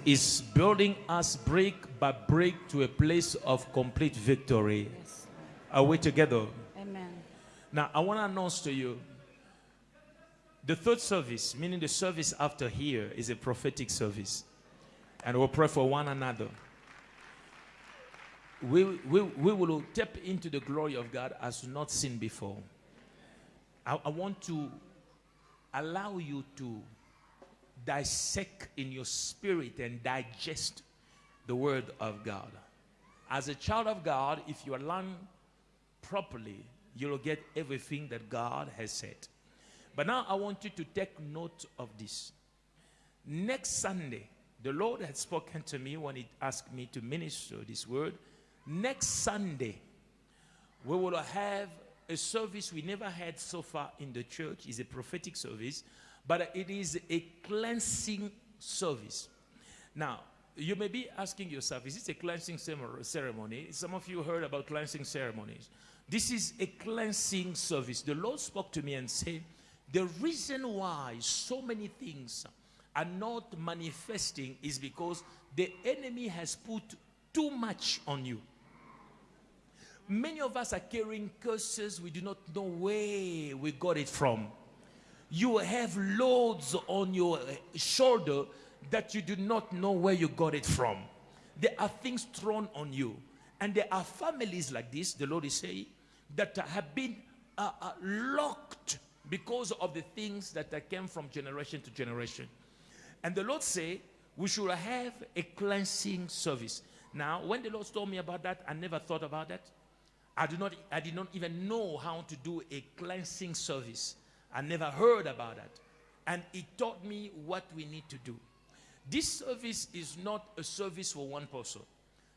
Is building us brick by brick to a place of complete victory. Yes, Are we together? Amen. Now, I want to announce to you the third service, meaning the service after here, is a prophetic service. And we'll pray for one another. We, we, we will tap into the glory of God as not seen before. I, I want to allow you to dissect in your spirit and digest the word of God. As a child of God, if you learn properly, you'll get everything that God has said. But now I want you to take note of this. Next Sunday, the Lord had spoken to me when He asked me to minister this word. Next Sunday, we will have a service we never had so far in the church. It's a prophetic service, but it is a cleansing service. Now, you may be asking yourself, is this a cleansing ceremony? Some of you heard about cleansing ceremonies. This is a cleansing service. The Lord spoke to me and said, the reason why so many things are not manifesting is because the enemy has put too much on you. Many of us are carrying curses we do not know where we got it from. You have loads on your uh, shoulder that you do not know where you got it from. There are things thrown on you. And there are families like this, the Lord is saying, that have been uh, uh, locked because of the things that came from generation to generation. And the Lord say we should have a cleansing service. Now, when the Lord told me about that, I never thought about that. I did not, I did not even know how to do a cleansing service. I never heard about that. And He taught me what we need to do. This service is not a service for one person.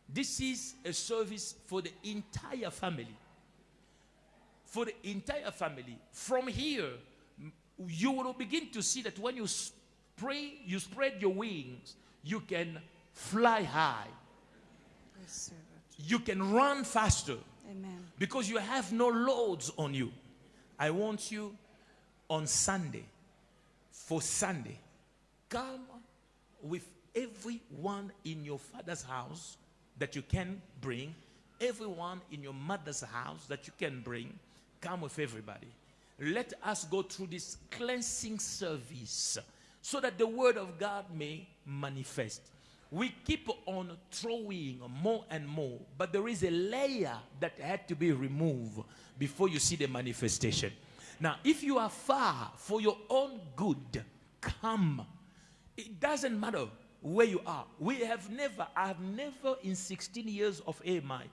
This is a service for the entire family. For the entire family. From here, you will begin to see that when you pray, you spread your wings, you can fly high it. you can run faster Amen. because you have no loads on you. I want you on Sunday, for Sunday, come with everyone in your father's house that you can bring, everyone in your mother's house that you can bring. Come with everybody. Let us go through this cleansing service so that the word of God may manifest. We keep on throwing more and more, but there is a layer that had to be removed before you see the manifestation. Now, if you are far for your own good, come. It doesn't matter where you are. We have never, I have never in 16 years of AMI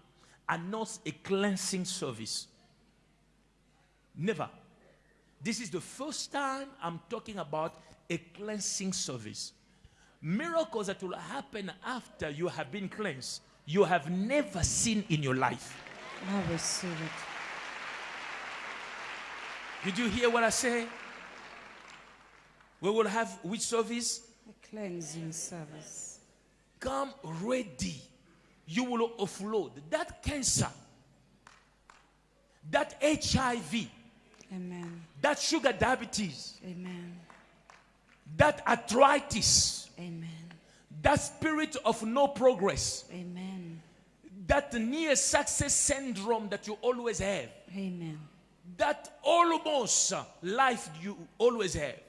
announced a cleansing service. Never. This is the first time I'm talking about a cleansing service. Miracles that will happen after you have been cleansed, you have never seen in your life. I receive it. Did you hear what I say? We will have which service? A cleansing service. Come ready. You will offload that cancer, that HIV, Amen. that sugar diabetes, Amen. That arthritis, Amen. that spirit of no progress, Amen. that near success syndrome that you always have, Amen. that almost life you always have.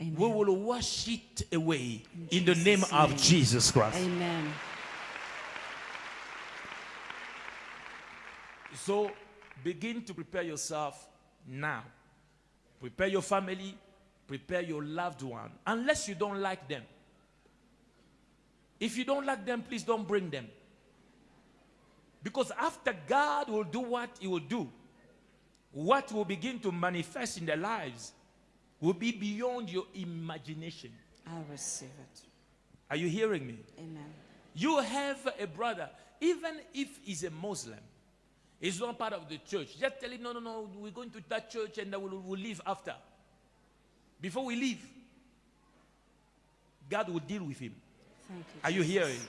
Amen. We will wash it away in, the Jesus' name of. Jesus Christ. Amen. So begin to prepare yourself now. Prepare your family, prepare your loved one, unless you don't like them. If you don't like them, please don't bring them. Because after God will do what He will do, what will begin to manifest in their lives will be beyond your imagination. I receive it. Are you hearing me? Amen. You have a brother, even if he's a Muslim, he's not part of the church. Just tell him, no, no, no, we're going to that church and we'll, we'll leave after. Before we leave, God will deal with him. Thank you. Are you hearing?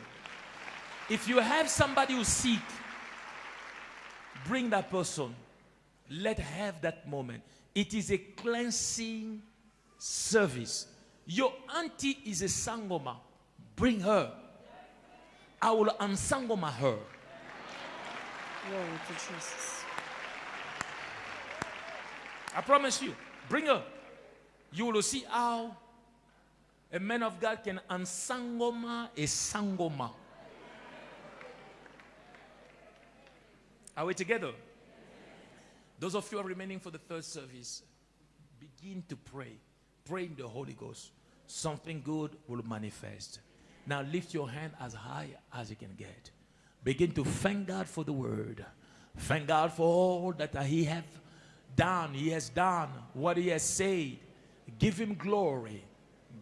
If you have somebody who's sick, bring that person. Let have that moment. It is a cleansing service. Your auntie is a sangoma. Bring her. I will unsangoma her. Glory to Jesus. I promise you. Bring her. You will see how a man of God can unsangoma a sangoma. Are we together? Those of you who are remaining for the third service, begin to pray. Pray in the Holy Ghost. Something good will manifest. Now lift your hand as high as you can get. Begin to thank God for the word. Thank God for all that He have done. He has done what He has said. Give Him glory.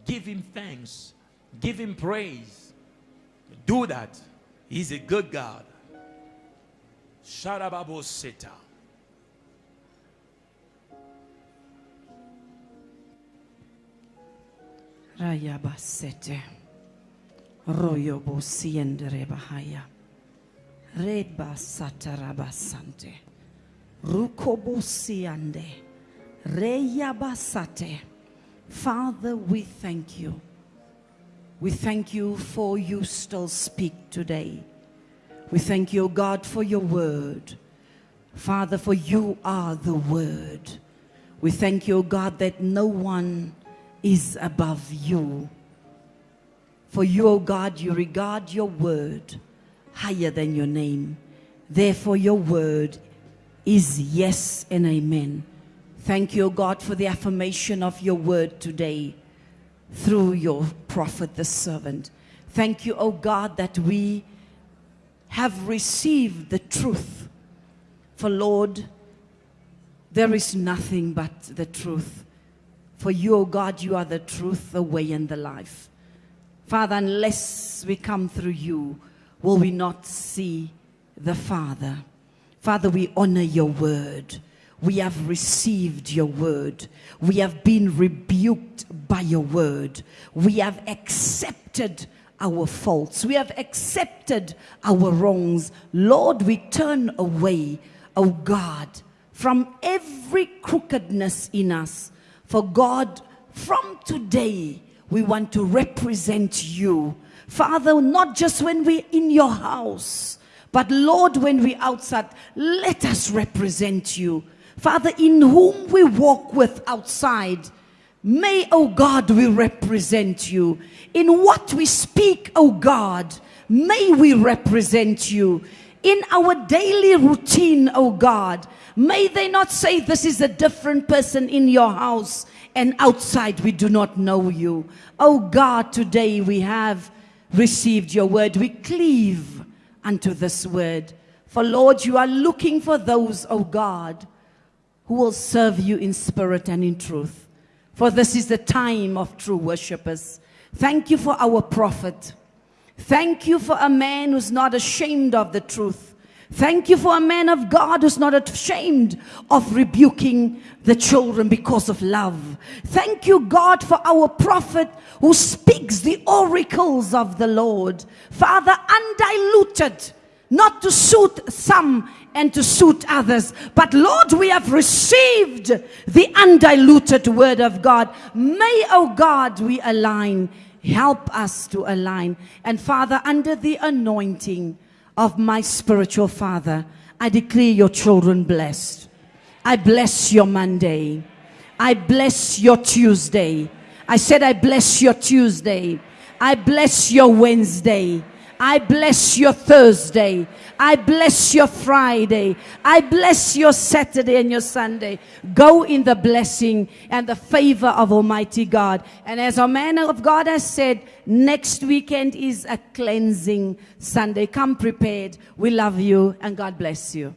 Give Him thanks. Give Him praise. Do that. He's a good God. Sharababoseta. Rayabasete. Royobo siendere bahaya. Reba satarabasante. Rukobo siande. Reyabasate. Father, we thank you. We thank you for you still speak today. We thank you, O God, for your word. Father, for you are the word. We thank you, O God, that no one is above you. For you, O God, you regard your word higher than your name. Therefore, your word is yes and amen. Thank you, O God, for the affirmation of your word today through your prophet, the servant. Thank you, O God, that we have received the truth. For Lord, there is nothing but the truth. For you, O God, you are the truth, the way, and the life. Father, unless we come through you, will we not see the Father? Father, we honor your word. We have received your word. We have been rebuked by your word. We have accepted our faults. We have accepted our wrongs. Lord, we turn away O God, from every crookedness in us. For God, from today, we want to represent you. Father, not just when we're in your house, but Lord, when we're outside, let us represent you. Father, in whom we walk with outside, may, O God, we represent you. In what we speak, O God, may we represent you. In our daily routine, O God, may they not say this is a different person in your house and outside we do not know you. Oh God, today we have received your word. We cleave unto this word. For Lord, you are looking for those, oh God, who will serve you in spirit and in truth. For this is the time of true worshippers. Thank you for our prophet. Thank you for a man who's not ashamed of the truth. Thank you for a man of God who's not ashamed of rebuking the children because of love. Thank you, God, for our prophet who speaks the oracles of the Lord. Father, undiluted, not to suit some and to suit others. But Lord, we have received the undiluted word of God. May, oh God, we align. Help us to align. And Father, under the anointing, of my spiritual father, I declare your children blessed. I bless your Monday. I bless your Tuesday. I said, I bless your Tuesday. I bless your Wednesday. I bless your Thursday. I bless your Friday. I bless your Saturday and your Sunday. Go in the blessing and the favor of Almighty God. And as our man of God has said, next weekend is a cleansing Sunday. Come prepared. We love you and God bless you.